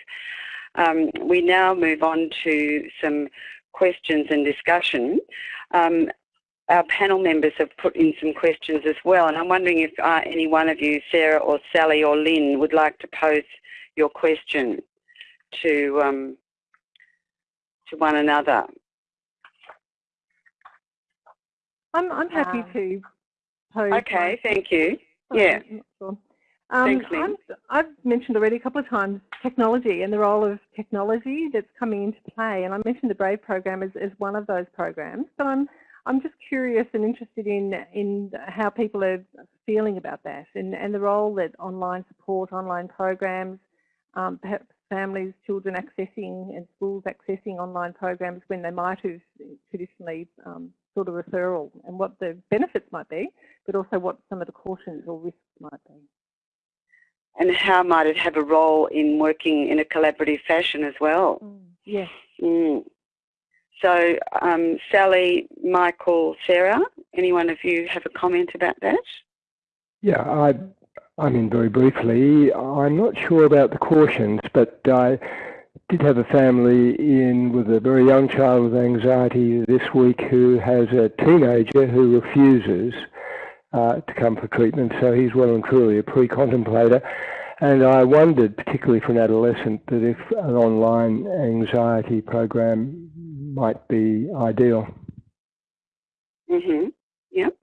Um, we now move on to some questions and discussion. Um, our panel members have put in some questions as well, and I'm wondering if uh, any one of you, Sarah or Sally or Lynn, would like to pose your question to um, to one another. I'm I'm happy um, to pose. Okay, thank you. Yeah. Sure. Um, Thanks, Lynn. I've mentioned already a couple of times technology and the role of technology that's coming into play, and I mentioned the Brave program as, as one of those programs. But I'm I'm just curious and interested in in how people are feeling about that and, and the role that online support, online programs, um, perhaps families, children accessing and schools accessing online programs when they might have traditionally um, sought a referral and what the benefits might be, but also what some of the cautions or risks might be. And how might it have a role in working in a collaborative fashion as well? Mm, yes. Mm. So, um, Sally, Michael, Sarah, any one of you have a comment about that? Yeah, I I mean, very briefly, I'm not sure about the cautions, but I did have a family in with a very young child with anxiety this week who has a teenager who refuses uh, to come for treatment, so he's well and truly a pre-contemplator. And I wondered, particularly for an adolescent, that if an online anxiety program might be ideal. Mm-hmm. Yep.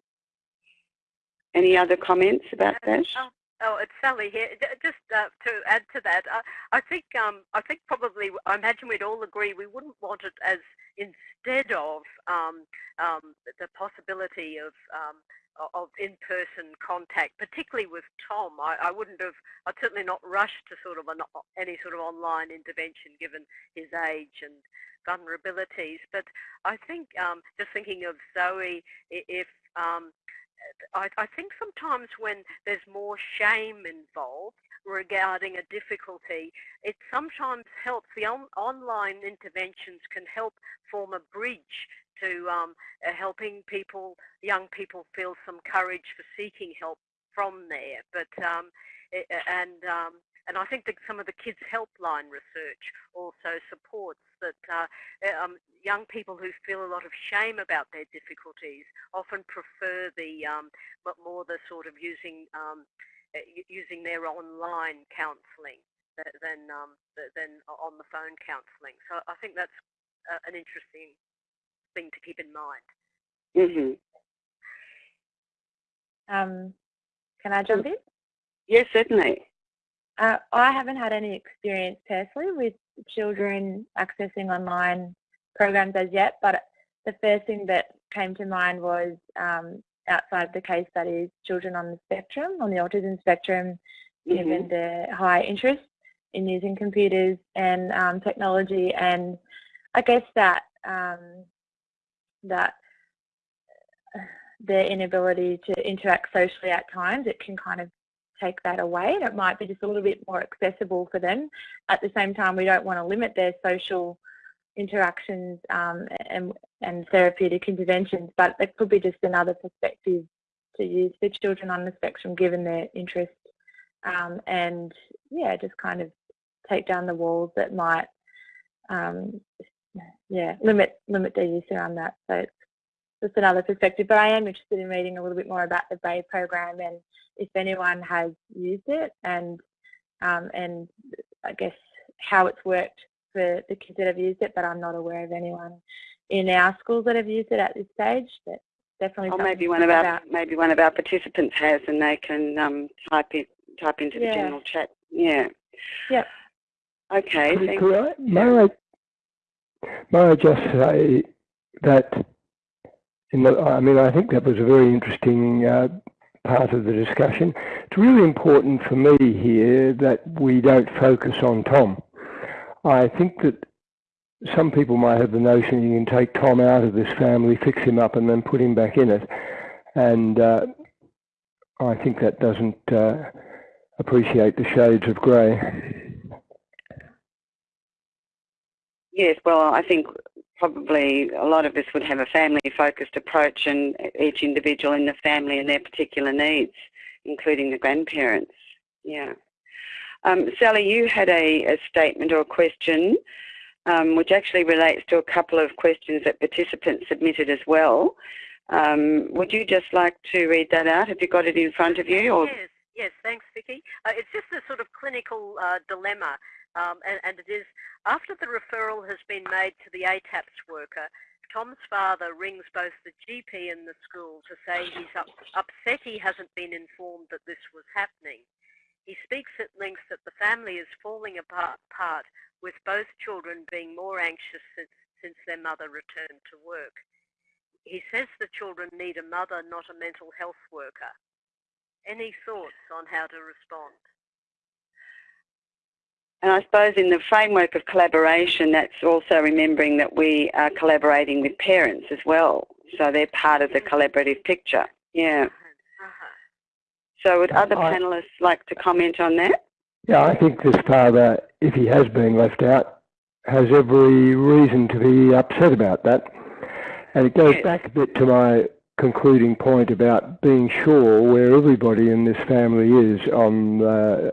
Any other comments about that? Um, Oh, it's Sally here. Just uh, to add to that, uh, I think um, I think probably I imagine we'd all agree we wouldn't want it as instead of um, um, the possibility of um, of in-person contact, particularly with Tom. I, I, wouldn't have. I'd certainly not rush to sort of an, any sort of online intervention given his age and vulnerabilities. But I think um, just thinking of Zoe, if um, I, I think sometimes when there's more shame involved regarding a difficulty, it sometimes helps. The on, online interventions can help form a bridge to um, uh, helping people, young people, feel some courage for seeking help from there. But um, it, and um, and I think that some of the kids helpline research also supports that uh, um, young people who feel a lot of shame about their difficulties often prefer the um, more the sort of using um, eh, using their online counselling than um, than on the phone counselling. So I think that's uh, an interesting thing to keep in mind. Mm-hmm. Um, can I jump in? Yes, certainly. Uh, I haven't had any experience personally with children accessing online programs as yet, but the first thing that came to mind was um, outside of the case studies, children on the spectrum, on the autism spectrum, given their high interest in using computers and um, technology, and I guess that um, that their inability to interact socially at times, it can kind of take that away and it might be just a little bit more accessible for them. At the same time, we don't want to limit their social interactions um, and, and therapeutic interventions, but it could be just another perspective to use for children on the spectrum given their interest um, and yeah, just kind of take down the walls that might um, yeah, limit limit their use around that. So it's just another perspective. But I am interested in reading a little bit more about the BRAVE program and if anyone has used it and um, and I guess how it's worked for the kids that have used it. But I'm not aware of anyone in our schools that have used it at this stage. But definitely. Or maybe one of our about. maybe one of our participants has, and they can um, type it type into yeah. the general chat. Yeah. Yep. Okay. Could, could I, may I may I just say that the, I mean, I think that was a very interesting uh, part of the discussion. It's really important for me here that we don't focus on Tom. I think that some people might have the notion you can take Tom out of this family, fix him up, and then put him back in it. And uh, I think that doesn't uh, appreciate the shades of grey. Yes, well, I think probably a lot of us would have a family-focused approach and each individual in the family and their particular needs, including the grandparents. Yeah. Um, Sally, you had a, a, statement or a question um, which actually relates to a couple of questions that participants submitted as well. Um, would you just like to read that out? Have you got it in front of you? Or? Yes, yes, thanks, Vicky. Uh, it's just a sort of clinical uh, dilemma um, and, and, it is after the referral has been made to the ATAPS worker, Tom's father rings both the GP and the school to say he's up, upset he hasn't been informed that this was happening. He speaks at length that the family is falling apart, apart with both children being more anxious since, since their mother returned to work. He says the children need a mother, not a mental health worker. Any thoughts on how to respond? And I suppose in the framework of collaboration, that's also remembering that we are collaborating with parents as well. So they're part of the collaborative picture. Yeah. So would other I, panellists like to comment on that? Yeah, I think this father, if he has been left out, has every reason to be upset about that. And it goes yes. back a bit to my concluding point about being sure where everybody in this family is on uh,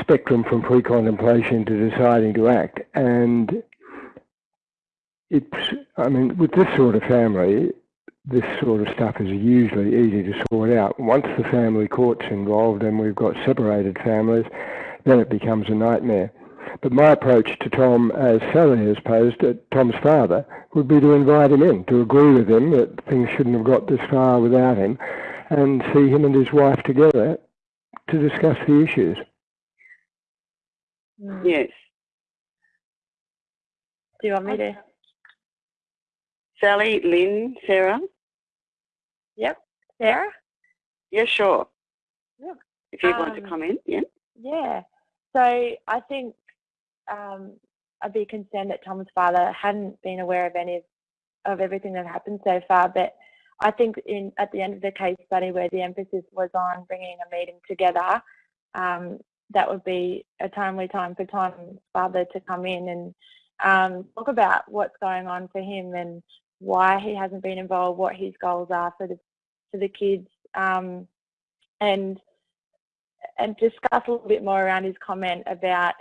spectrum from pre-contemplation to deciding to act. And it's, I mean, with this sort of family, this sort of stuff is usually easy to sort out. Once the family court's involved and we've got separated families, then it becomes a nightmare. But my approach to Tom, as Sally has posed, uh, Tom's father, would be to invite him in, to agree with him that things shouldn't have got this far without him, and see him and his wife together to discuss the issues. Mm. Yes. Do you want me to? Sally, Lynn, Sarah? Yep. Sarah? Yeah, sure. Yeah. If you um, want to um, comment, yeah. Yeah. So I think um, I'd be concerned that Tom's father hadn't been aware of any of, of everything that happened so far, but I think in at the end of the case study where the emphasis was on bringing a meeting together, um, that would be a timely time for Tom's father to come in and um, talk about what's going on for him and why he hasn't been involved, what his goals are for the for the kids, um, and and discuss a little bit more around his comment about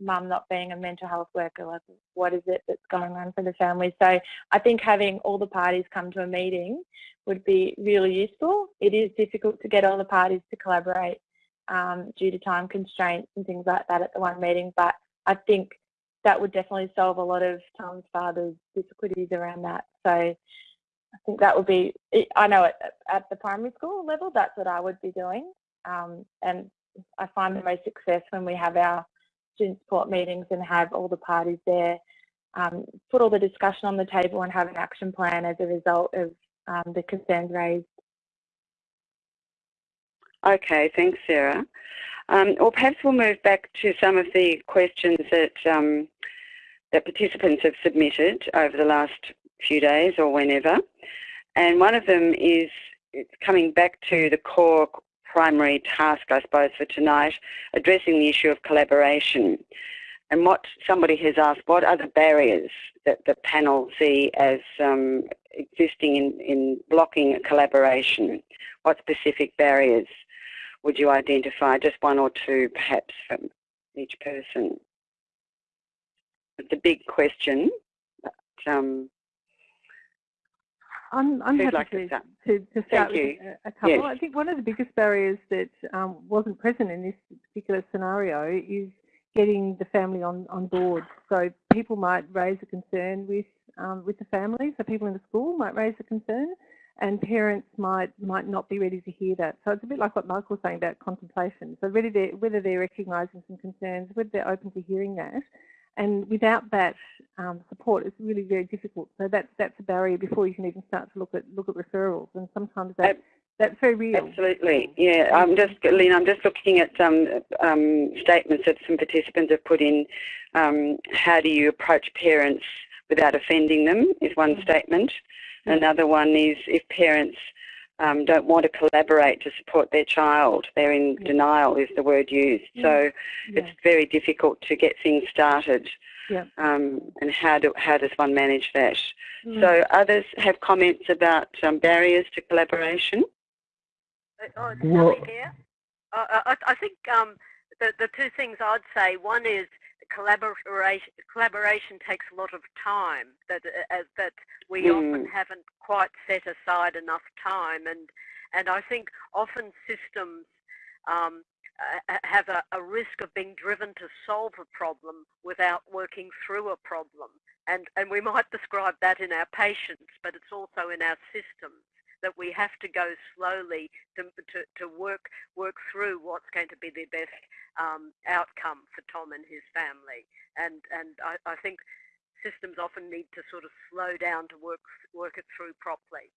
mum not being a mental health worker. Like, what is it that's going on for the family? So I think having all the parties come to a meeting would be really useful. It is difficult to get all the parties to collaborate um, due to time constraints and things like that at the one meeting, but I think that would definitely solve a lot of Tom's father's difficulties around that. So I think that would be, I know at, at the primary school level, that's what I would be doing. Um, and I find the most success when we have our student support meetings and have all the parties there, um, put all the discussion on the table and have an action plan as a result of um, the concerns raised. Okay, thanks, Sarah. Um, or perhaps we'll move back to some of the questions that um, that participants have submitted over the last few days or whenever. And one of them is coming back to the core primary task, I suppose, for tonight, addressing the issue of collaboration. And what somebody has asked, what are the barriers that the panel see as um, existing in, in blocking collaboration? What specific barriers would you identify? Just one or two, perhaps, from each person. It's a big question. But, um, I'm, I'm happy like to, to, to, to, start Thank with a couple. Yes. I think one of the biggest barriers that um, wasn't present in this particular scenario is getting the family on, on board. So people might raise a concern with um, with the family. So people in the school might raise a concern, and parents might might not be ready to hear that. So it's a bit like what Michael was saying about contemplation. So whether they're, whether they're recognising some concerns, whether they're open to hearing that, and without that um, support, it's really very difficult. So that that's a barrier before you can even start to look at look at referrals. And sometimes that that's very real. Absolutely, yeah. I'm just, Lynn, I'm just looking at um, um, statements that some participants have put in. Um, how do you approach parents without offending them is one Mm. statement. Another one is if parents um, don't want to collaborate to support their child, they're in Yeah. denial is the word used. So Yeah. it's very difficult to get things started. Yeah. Um, and how do how does one manage that? Mm. So others have comments about um, barriers to collaboration. Oh, Well- Sally here. Uh, I, I think um, the, the two things I'd say, one is collaboration, collaboration takes a lot of time that, uh, that we Mm. often haven't quite set aside enough time and, and I think often systems um, uh, have a, a risk of being driven to solve a problem without working through a problem. And, and we might describe that in our patients, but it's also in our systems that we have to go slowly to, to, to work work through what's going to be the best um, outcome for Tom and his family. And and I, I think systems often need to sort of slow down to work work it through properly.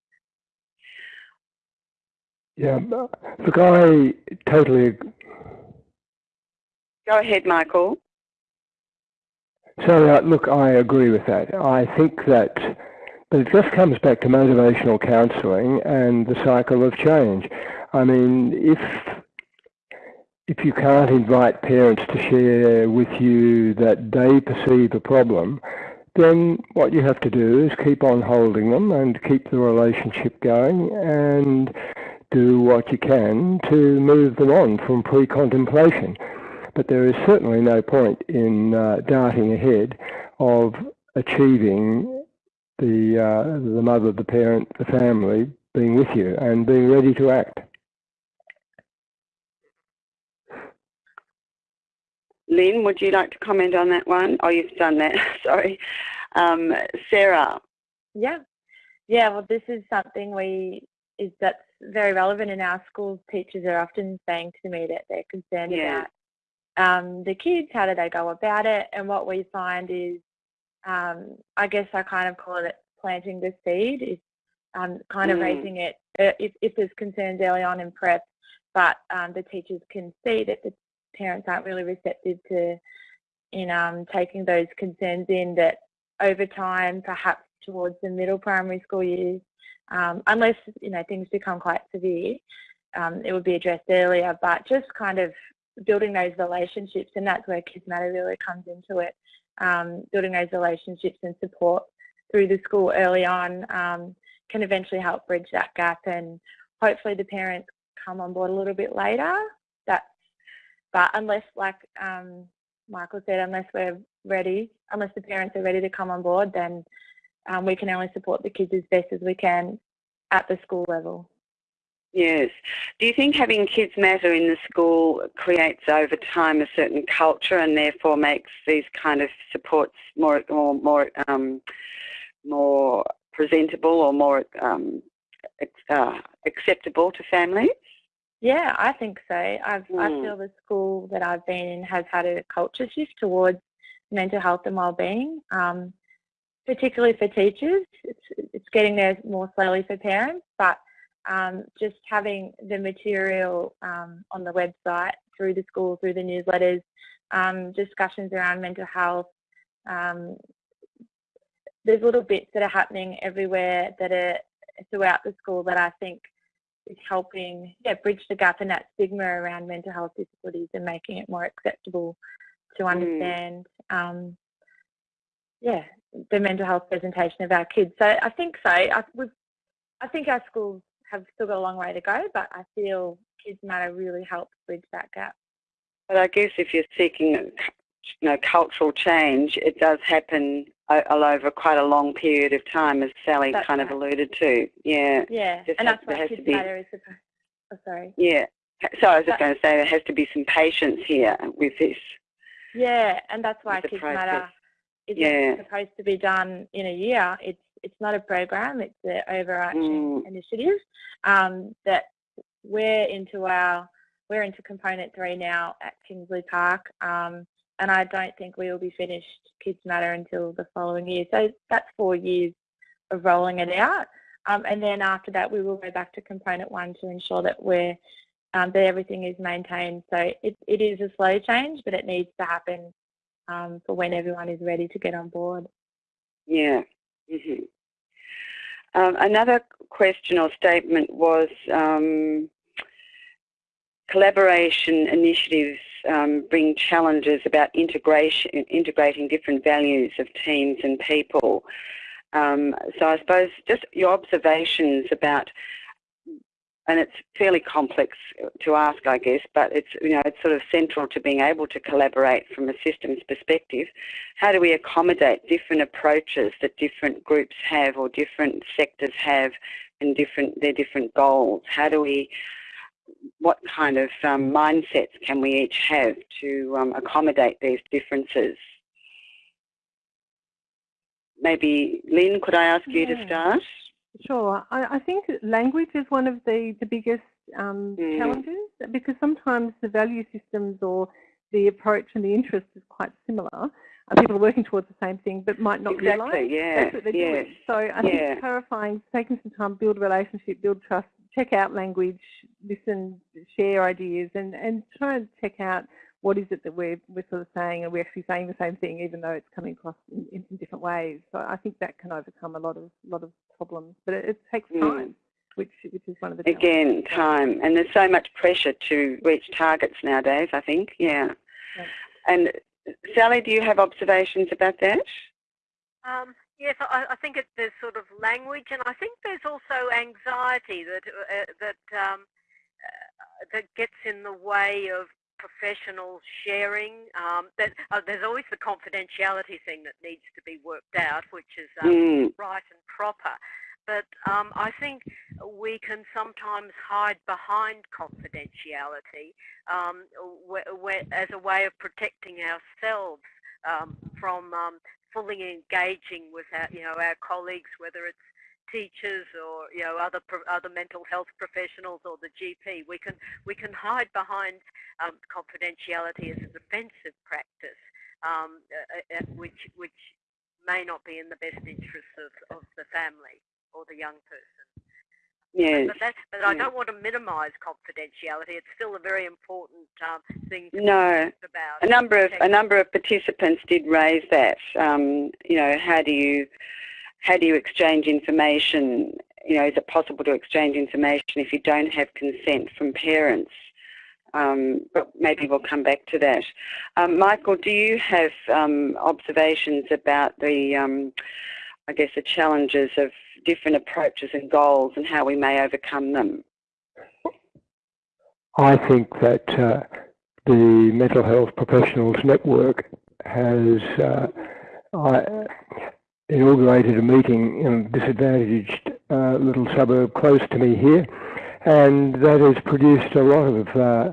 Yeah, look, I totally. Go ahead, Michael. So, uh, look, I agree with that. I think that, but it just comes back to motivational counselling and the cycle of change. I mean, if if you can't invite parents to share with you that they perceive a problem, then what you have to do is keep on holding them and keep the relationship going and do what you can to move them on from pre-contemplation. But there is certainly no point in uh, darting ahead of achieving the uh, the mother, the parent, the family being with you and being ready to act. Lynn, would you like to comment on that one? Oh, you've done that. Sorry. Um, Sarah. Yeah, yeah. Well, this is something we is that's very relevant in our schools. Teachers are often saying to me that they're concerned Yeah. about um, the kids. How do they go about it? And what we find is, um, I guess I kind of call it planting the seed. Is um, kind of Mm. raising it uh, if, if there's concerns early on in prep, but um, the teachers can see that the parents aren't really receptive to in um, taking those concerns in. That over time, perhaps towards the middle primary school years, um, unless you know things become quite severe, um, it would be addressed earlier. But just kind of building those relationships, and that's where Kids Matter really comes into it. Um, building those relationships and support through the school early on um, can eventually help bridge that gap, and hopefully the parents come on board a little bit later. That's but unless, like um, Michael said, unless we're ready, unless the parents are ready to come on board, then um, we can only support the kids as best as we can at the school level. Yes. Do you think having Kids Matter in the school creates over time a certain culture and therefore makes these kind of supports more more more um, more presentable or more um, uh, acceptable to families? Yeah, I think so. I've, mm. I Hmm. feel the school that I've been in has had a culture shift towards mental health and wellbeing, um, particularly for teachers. It's, it's getting there more slowly for parents, but um, just having the material um, on the website through the school, through the newsletters, um, discussions around mental health. Um, there's little bits that are happening everywhere that are throughout the school that I think is helping yeah, bridge the gap and that stigma around mental health disabilities and making it more acceptable to understand um, yeah, the mental health presentation of our kids. So I think so. I, I think our schools have still got a long way to go, but I feel Kids Matter really helps bridge that gap. But I guess if you're seeking you know, cultural change, it does happen all over quite a long period of time, as Sally That's kind right. of alluded to. Yeah. Yeah, Just and has- that's to Kids be- Matter is supposed. Oh, sorry. Yeah. So I was just But- going to say there has to be some patience here with this. Yeah, and that's why Kids process. Matter isn't Yeah. supposed to be done in a year. It's it's not a program. It's an overarching Mm. initiative um, that we're into our we're into component three now at Kingsley Park, um, and I don't think we will be finished Kids Matter until the following year. So that's four years of rolling it out, um, and then after that we will go back to component one to ensure that we're um, that everything is maintained. So it, it is a slow change, but it needs to happen um, for when everyone is ready to get on board. Yeah. Hmm Um, another question or statement was um, collaboration initiatives um, bring challenges about integration, integrating different values of teams and people. Um, so I suppose just your observations about, and it's fairly complex to ask, I guess, but it's you know it's sort of central to being able to collaborate from a systems perspective. How do we accommodate different approaches that different groups have or different sectors have, and different their different goals? How do we what kind of um, mindsets can we each have to um, accommodate these differences? Maybe, Lynn, could I ask you to start? Sure. I, I think language is one of the, the biggest um, Mm. challenges because sometimes the value systems or the approach and the interest is quite similar. Uh, people are working towards the same thing but might not realise Exactly, yeah, that's what they're yes, doing. So I yeah. think clarifying, taking some time, build relationship, build trust, check out language, listen, share ideas and, and try and check out what is it that we're, we're sort of saying and we're actually saying the same thing even though it's coming across in, in, in different ways. So I think that can overcome a lot of lot of problems. But it, it takes Mm. time, which which is one of the challenges. Again, time, and there's so much pressure to reach targets nowadays. I think, yeah. Yeah. And Sally, do you have observations about that? Um, yes, I, I think it, there's sort of language, and I think there's also anxiety that uh, that um, uh, that gets in the way of professional sharing. Um, that uh, there's always the confidentiality thing that needs to be worked out, which is um, Mm, right and proper. But um, I think we can sometimes hide behind confidentiality um, wh- wh- as a way of protecting ourselves um, from um, fully engaging with our, you know, our colleagues, whether it's teachers or you know other other mental health professionals or the GP. We can we can hide behind um, confidentiality as a defensive practice, um, uh, which which may not be in the best interests of, of the family or the young person. yes. But, that, but I don't want to minimise confidentiality. It's still a very important um, thing to No. A number of a number of participants did raise that. Um, you know, how do you how do you exchange information? You know, is it possible to exchange information if you don't have consent from parents? Um, but maybe we'll come back to that. Um, Michael, do you have um, observations about the, um, I guess, the challenges of different approaches and goals and how we may overcome them? I think that uh, the Mental Health Professionals Network has uh, inaugurated a meeting in a disadvantaged uh, little suburb close to me here, and that has produced a lot of uh,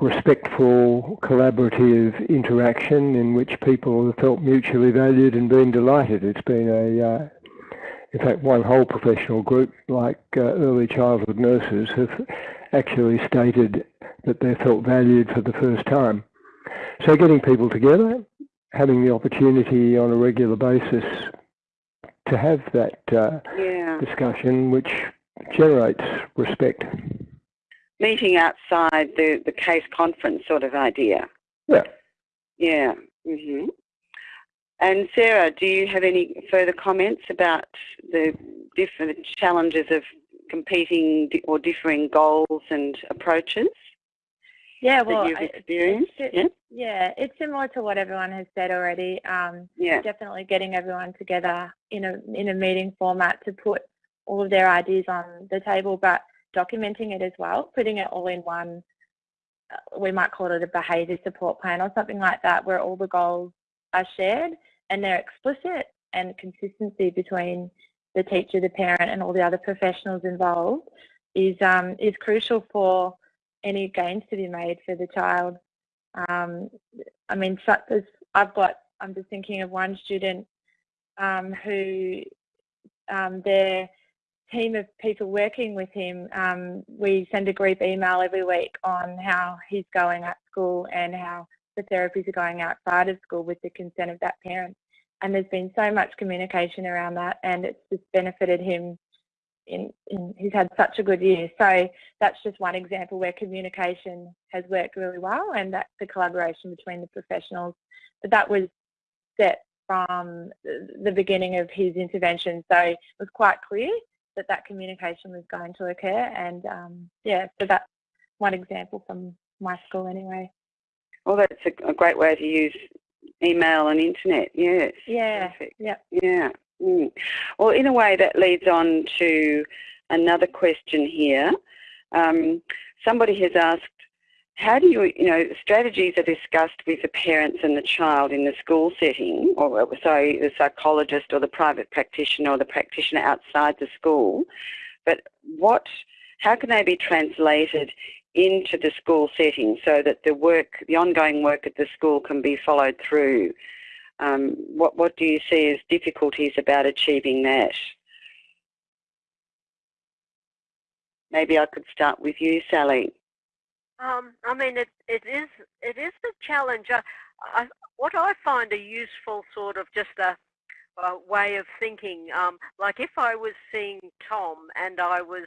respectful, collaborative interaction in which people have felt mutually valued and been delighted. It's been a, uh, in fact, one whole professional group, like uh, early childhood nurses, have actually stated that they felt valued for the first time. So getting people together, having the opportunity on a regular basis to have that uh, yeah. discussion, which generates respect. Meeting outside the, the case conference sort of idea. Yeah. Yeah. Mm-hmm. And Sarah, do you have any further comments about the different challenges of competing or differing goals and approaches? Yeah, well, you've experienced. It's, yeah? yeah, it's similar to what everyone has said already. Um, yeah, definitely getting everyone together in a in a meeting format to put all of their ideas on the table, but documenting it as well, putting it all in one. Uh, we might call it a behaviour support plan or something like that, where all the goals are shared and they're explicit and consistency between the teacher, the parent, and all the other professionals involved is um, is crucial for any gains to be made for the child. Um, I mean, I've got, I'm just thinking of one student um, who um, their team of people working with him, um, we send a group email every week on how he's going at school and how the therapies are going outside of school with the consent of that parent. And there's been so much communication around that and it's just benefited him in, in, he's had such a good year. So that's just one example where communication has worked really well and that's the collaboration between the professionals. But that was set from the beginning of his intervention. So it was quite clear that that communication was going to occur. And um, yeah, so that's one example from my school anyway. Well, that's a, a great way to use email and internet. Yes. Yeah. Perfect. Yeah. Yeah. Mm. Well, in a way, that leads on to another question here. Um, somebody has asked, how do you, you know, strategies are discussed with the parents and the child in the school setting, or sorry, the psychologist or the private practitioner or the practitioner outside the school, but what, how can they be translated into the school setting so that the work, the ongoing work at the school can be followed through? Um, what, what do you see as difficulties about achieving that? Maybe I could start with you, Sally. Um, I mean, it, it is it is a challenge. I, I, what I find a useful sort of just a, a way of thinking, um, like if I was seeing Tom and I was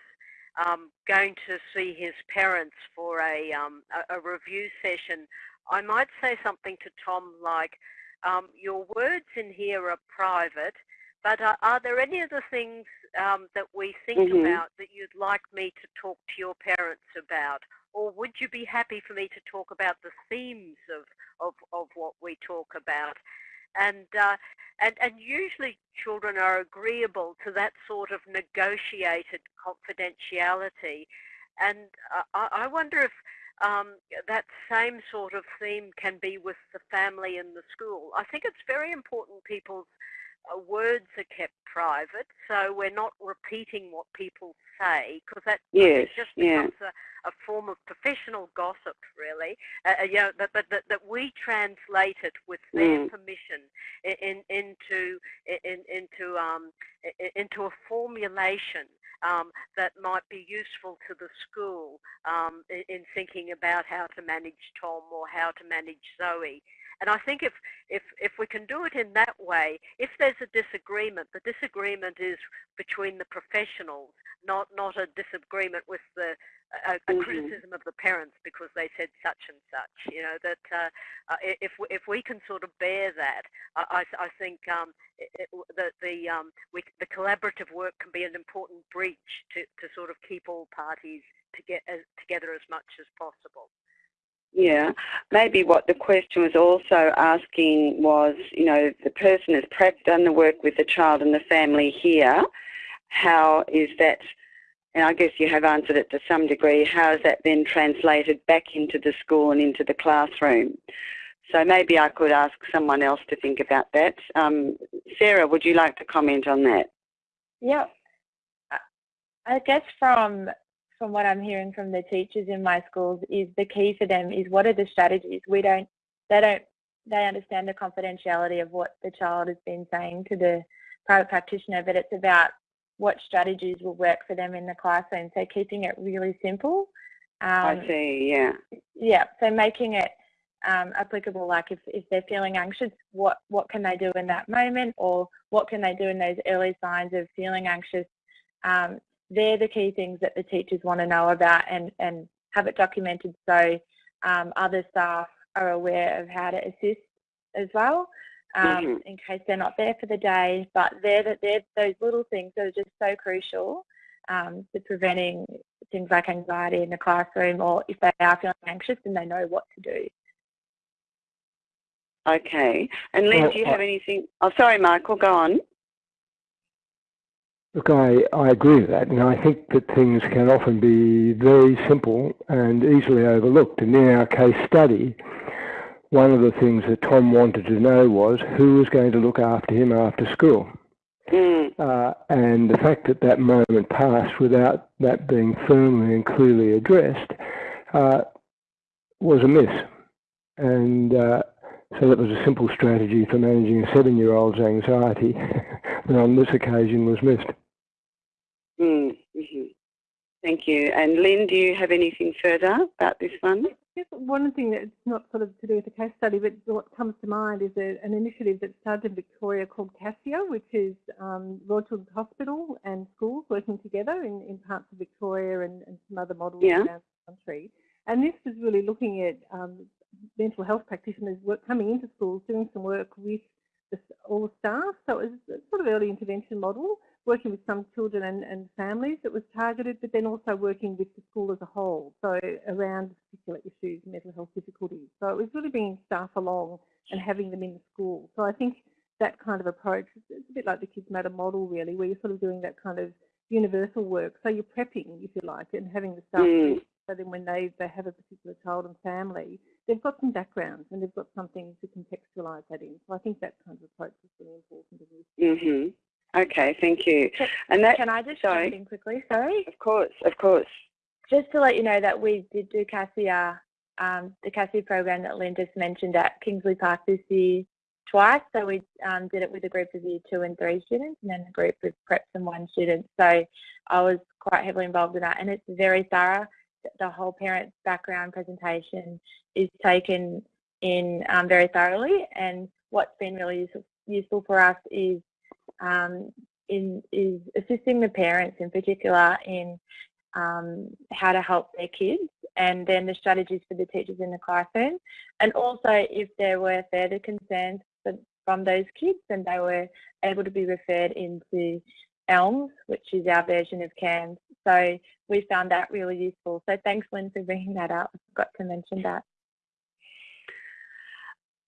um, going to see his parents for a, um, a, a review session, I might say something to Tom like, um, your words in here are private, but are, are there any other things um, that we think mm -hmm. about that you'd like me to talk to your parents about? Or would you be happy for me to talk about the themes of, of, of what we talk about? And, uh, and, and usually children are agreeable to that sort of negotiated confidentiality. And uh, I, I wonder if um, that same sort of theme can be with the family and the school. I think it's very important people's words are kept private, so we're not repeating what people say, because that yes, just becomes yeah. a, a, form of professional gossip, really. Uh, uh you know, but that, that we translate it with their mm. permission in, into in, into um, into a formulation um, that might be useful to the school um, in, in, thinking about how to manage Tom or how to manage Zoe. And I think if, if, if we can do it in that way, if there's a disagreement, the disagreement is between the professionals, not, not a disagreement with the a, a mm-hmm. criticism of the parents because they said such and such. You know that uh, uh, if if we can sort of bear that, I, I think um, it, that the um, we, the collaborative work can be an important bridge to, to sort of keep all parties to get, uh, together as much as possible. Yeah, maybe what the question was also asking was, you know, the person has done the work with the child and the family here. How is that and I guess you have answered it to some degree, how is that then translated back into the school and into the classroom? So maybe I could ask someone else to think about that. Um, Sarah, would you like to comment on that? Yeah, I guess from from what I'm hearing from the teachers in my schools is the key for them is what are the strategies? We don't, they don't, they understand the confidentiality of what the child has been saying to the private practitioner, but it's about what strategies will work for them in the classroom. So keeping it really simple. Um, I see, yeah. Yeah, so making it um, applicable, like if, if they're feeling anxious, what, what can they do in that moment or what can they do in those early signs of feeling anxious? Um, they're the key things that the teachers want to know about and, and have it documented so um, other staff are aware of how to assist as well um, mm -hmm. in case they're not there for the day. But they're, they're those little things that are just so crucial um, to preventing things like anxiety in the classroom or if they are feeling anxious then they know what to do. Okay. And Lynn, do you have anything? Oh, sorry, Michael, go on. Look, I, I agree with that, and I think that things can often be very simple and easily overlooked. And in our case study, one of the things that Tom wanted to know was who was going to look after him after school. Mm. Uh, and the fact that that moment passed without that being firmly and clearly addressed uh, was a miss. And uh, so that was a simple strategy for managing a seven-year-old's anxiety that on this occasion was missed. Mm -hmm. Thank you. And Lynn, do you have anything further about this one? Yes, one thing that's not sort of to do with the case study, but what comes to mind is a, an initiative that started in Victoria called CASEA, which is um, Royal Children's Hospital and schools working together in, in parts of Victoria and, and some other models yeah. around the country. And this was really looking at um, mental health practitioners work, coming into schools, doing some work with the, all the staff. So it was a sort of early intervention model working with some children and, and families that was targeted, but then also working with the school as a whole, so around particular issues, mental health difficulties. So it was really bringing staff along and having them in the school. So I think that kind of approach, it's a bit like the Kids Matter model really, where you're sort of doing that kind of universal work. So you're prepping, if you like, and having the staff mm. so then when they, they have a particular child and family, they've got some backgrounds and they've got something to contextualise that in. So I think that kind of approach is really important. Mm -hmm. Okay, thank you. And that, Can I just sorry. jump in quickly? Sorry. Of course, of course. Just to let you know that we did do CASEA, um, the CASEA program that Lynn just mentioned at Kingsley Park this year twice. So we um, did it with a group of year two and three students and then a group of preps and one student. So I was quite heavily involved in that and it's very thorough. The whole parent background presentation is taken in um, very thoroughly and what's been really useful, useful for us is um, in, is assisting the parents in particular in um, how to help their kids and then the strategies for the teachers in the classroom. And also if there were further concerns from those kids and they were able to be referred into ELMS, which is our version of CAMHS. So we found that really useful. So thanks Lynn for bringing that up. I forgot to mention that.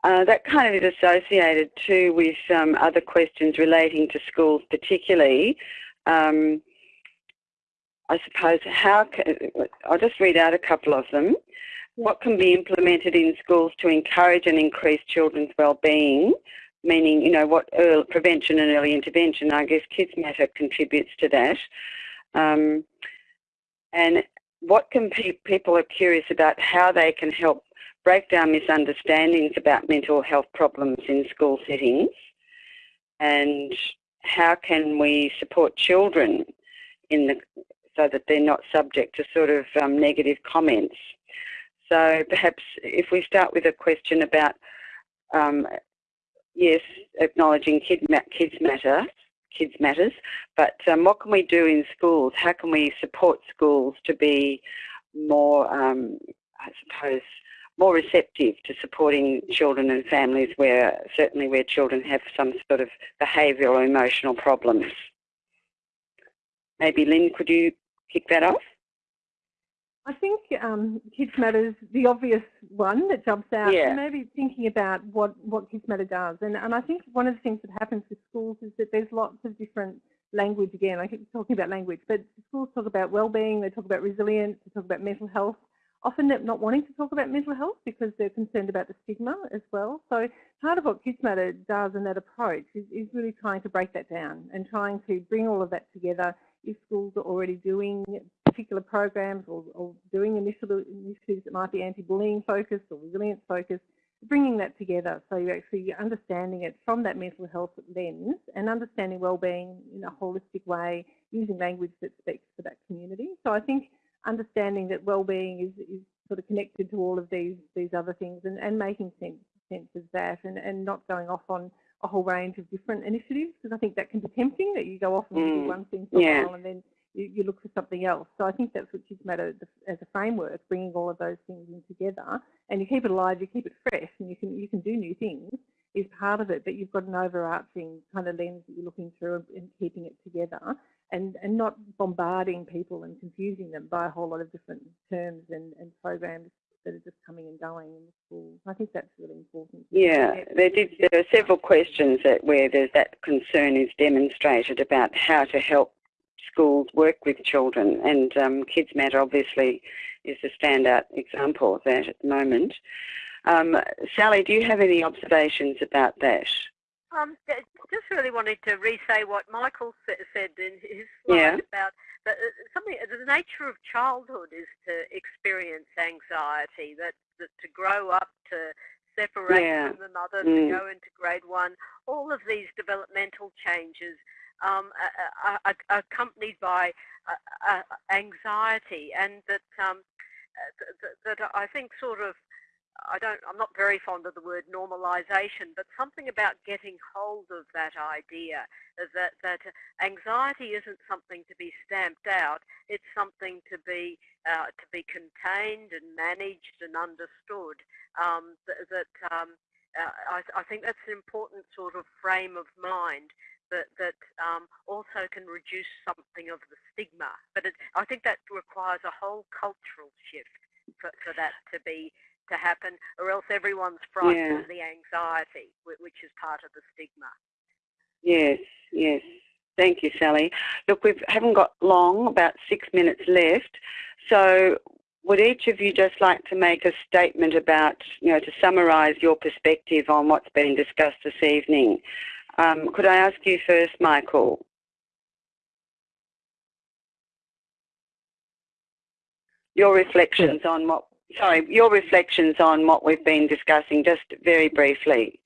Uh, that kind of is associated too with um, other questions relating to schools particularly. Um, I suppose how can, I'll just read out a couple of them. What can be implemented in schools to encourage and increase children's well-being, meaning, you know, what early, prevention and early intervention, I guess Kids Matter contributes to that. Um, and what can pe people are curious about how they can help break down misunderstandings about mental health problems in school settings and how can we support children in the so that they're not subject to sort of um, negative comments. So perhaps if we start with a question about, um, yes, acknowledging kid ma kids matter, kids matters, but um, what can we do in schools? How can we support schools to be more, um, I suppose, more receptive to supporting children and families where certainly where children have some sort of behavioural or emotional problems. Maybe Lynn, could you kick that off? I think um, Kids Matter is the obvious one that jumps out. Yeah. maybe thinking about what, what Kids Matter does. And, and I think one of the things that happens with schools is that there's lots of different language again. I keep talking about language, but schools talk about well-being, they talk about resilience, they talk about mental health. Often not wanting to talk about mental health because they're concerned about the stigma as well. So part of what Kids Matter does in that approach is, is really trying to break that down and trying to bring all of that together if schools are already doing particular programs or, or doing initiatives that might be anti-bullying focused or resilience focused, bringing that together so you're actually understanding it from that mental health lens and understanding well-being in a holistic way using language that speaks for that community. So I think understanding that well-being is, is sort of connected to all of these these other things and, and making sense, sense of that and, and not going off on a whole range of different initiatives because I think that can be tempting that you go off and mm. do one thing for yeah. a while and then you, you, look for something else. So I think that's what Kids Matter as a framework, bringing all of those things in together and you keep it alive, you keep it fresh and you can you can do new things is part of it, but you've got an overarching kind of lens that you're looking through and keeping it together and, and not bombarding people and confusing them by a whole lot of different terms and, and programs that are just coming and going in the schools. I think that's really important. Yeah, there, did, there are several questions that where there's that concern is demonstrated about how to help schools work with children, and um, Kids Matter obviously is a standout example of that at the moment. Um, Sally, do you have any observations about that? Um, just really wanted to re-say what Michael said in his slide yeah. about the, uh, something. The nature of childhood is to experience anxiety. That, that to grow up, to separate yeah. from the mother, mm. to go into grade one. All of these developmental changes um, are, are, are, accompanied by uh, uh, anxiety, and that um, that, that I think sort of I don't, I'm not very fond of the word normalisation, but something about getting hold of that idea that, that anxiety isn't something to be stamped out, it's something to be, uh, to be contained and managed and understood. Um, that, that um, uh, I, I, think that's an important sort of frame of mind that, that um, also can reduce something of the stigma. But it, I think that requires a whole cultural shift for, for that to be to happen, or else everyone's frightened yeah. of the anxiety, which is part of the stigma. Yes, yes. Thank you, Sally. Look, we haven't got long, about six minutes left. So would each of you just like to make a statement about, you know, to summarise your perspective on what's been discussed this evening? Um, could I ask you first, Michael? Your reflections on what sorry, your reflections on what we've been discussing, just very briefly.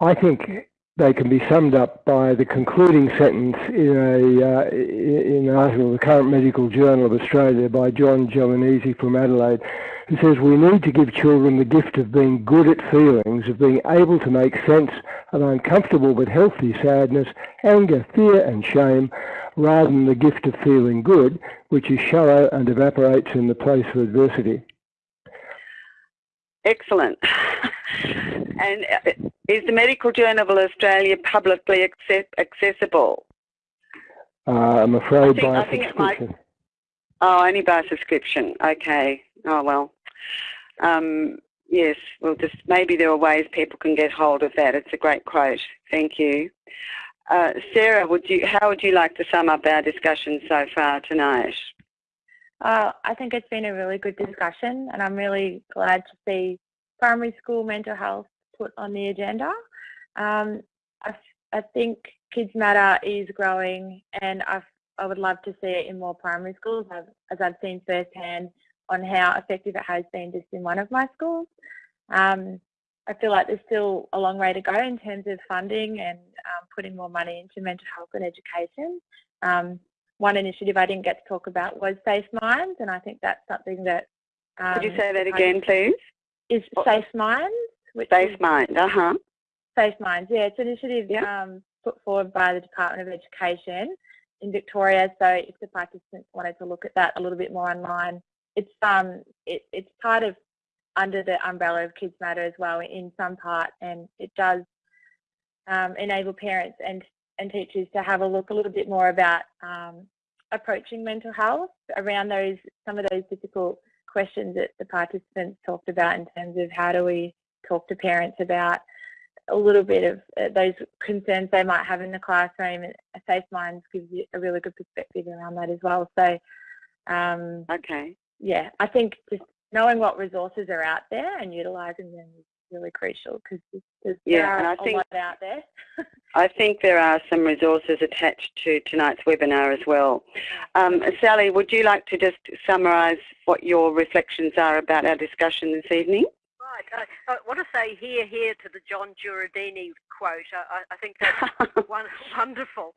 I think they can be summed up by the concluding sentence in a uh, in an article in the Current Medical Journal of Australia by John Jureidini from Adelaide, who says we need to give children the gift of being good at feelings, of being able to make sense of uncomfortable but healthy sadness, anger, fear, and shame, rather than the gift of feeling good, which is shallow and evaporates in the place of adversity. Excellent. and uh, is the Medical Journal of Australia publicly accessible? Uh, I'm afraid think, by subscription. Oh, only by subscription. Okay. Oh well. Um, yes. Well, just maybe there are ways people can get hold of that. It's a great quote. Thank you. Uh, Sarah, would you? How would you like to sum up our discussion so far tonight? Uh, I think it's been a really good discussion and I'm really glad to see primary school mental health put on the agenda. Um, I, I, think Kids Matter is growing and I've, i would love to see it in more primary schools as, as I've seen firsthand on how effective it has been just in one of my schools. Um, I feel like there's still a long way to go in terms of funding and um, putting more money into mental health and education. Um, one initiative I didn't get to talk about was Safe Minds, and I think that's something that. Um, Could you say that again, please? Is Safe Minds? Safe Mind, uh huh. Safe Minds, yeah, it's an initiative yep. um, put forward by the Department of Education in Victoria. So if the participants wanted to look at that a little bit more online, it's um it, it's part of under the umbrella of Kids Matter as well in some part, and it does um, enable parents and and teachers to have a look a little bit more about um, approaching mental health around those some of those difficult questions that the participants talked about in terms of how do we talk to parents about a little bit of uh, those concerns they might have in the classroom. and Safe Minds gives you a really good perspective around that as well. So, um, okay. Yeah, I think just knowing what resources are out there and utilising them is really crucial because there's yeah, and I a think, lot out there. I think there are some resources attached to tonight's webinar as well. Um, Sally, would you like to just summarise what your reflections are about our discussion this evening? Right. I, I want to say here, here to the John Jureidini quote. I, I think that's one, wonderful.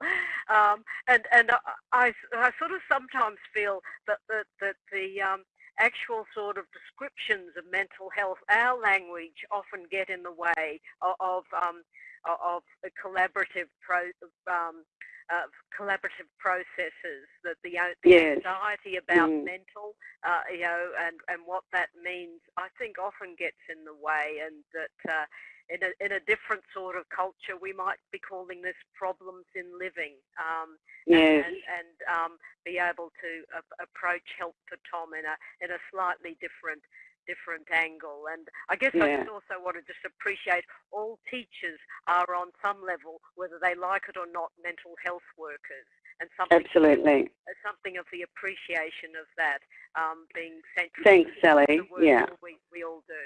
Um, and and I, I sort of sometimes feel that, that, that the um, actual sort of descriptions of mental health, our language often get in the way of, of, um, of collaborative pro, um, uh, collaborative processes, that the, uh, the yes. anxiety about mm. mental, uh, you know, and, and what that means, I think often gets in the way and that uh, in a, in a different sort of culture, we might be calling this problems in living. Um, yes. And, and, um, be able to uh, approach help for Tom in a, in a slightly different different angle. And I guess yeah. I just also want to just appreciate all teachers are on some level, whether they like it or not, mental health workers. And something Absolutely. something of the appreciation of that um, being central. Thanks, Sally. Yeah. We, we all do.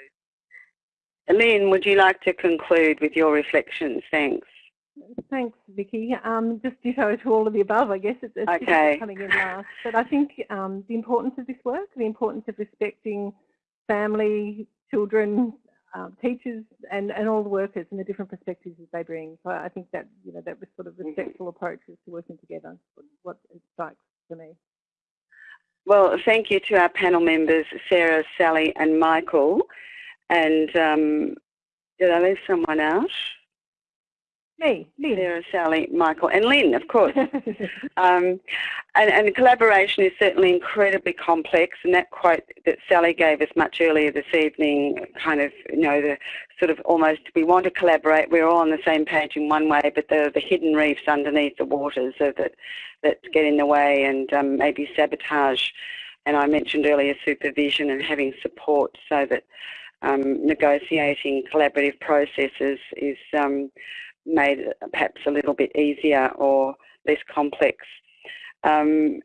Lynn, would you like to conclude with your reflections? Thanks. Thanks, Vicky. Um, just ditto to all of the above, I guess. It's, it's okay. coming in last. But I think um, the importance of this work, the importance of respecting family, children, um, teachers, and, and all the workers and the different perspectives that they bring. So I think that you know that was sort of Mm-hmm. respectful approaches to working together. What it strikes for me. Well, thank you to our panel members, Sarah, Sally, and Michael. And um, did I leave someone out? Me, Lynn. Sarah, Sally, Michael, and Lynn, of course. um, and, and collaboration is certainly incredibly complex, and that quote that Sally gave us much earlier this evening, kind of, you know, the sort of almost, we want to collaborate, we're all on the same page in one way, but the, the hidden reefs underneath the waters that, that get in the way and um, maybe sabotage. And I mentioned earlier supervision and having support so that um, negotiating collaborative processes is um, made perhaps a little bit easier or less complex. Um,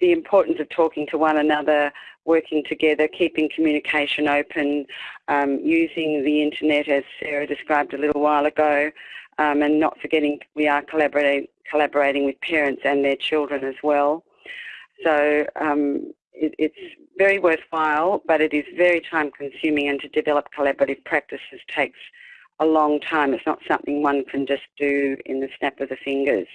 the importance of talking to one another, working together, keeping communication open, um, using the internet as Sarah described a little while ago, um, and not forgetting we are collaborating, collaborating with parents and their children as well. So um, it, it's very worthwhile, but it is very time consuming and to develop collaborative practices takes a long time. It's not something one can just do in the snap of the fingers.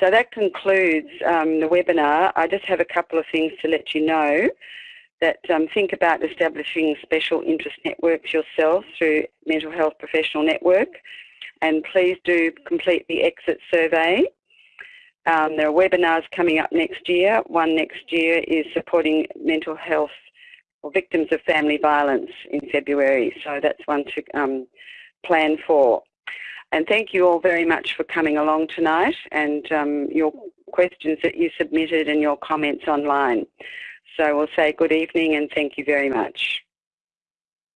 So that concludes um, the webinar. I just have a couple of things to let you know that um, think about establishing special interest networks yourself through Mental Health Professional Network and please do complete the exit survey. Um, there are webinars coming up next year. One next year is supporting mental health or victims of family violence in February. So that's one to um, plan for. And thank you all very much for coming along tonight and um, your questions that you submitted and your comments online. So we'll say good evening and thank you very much.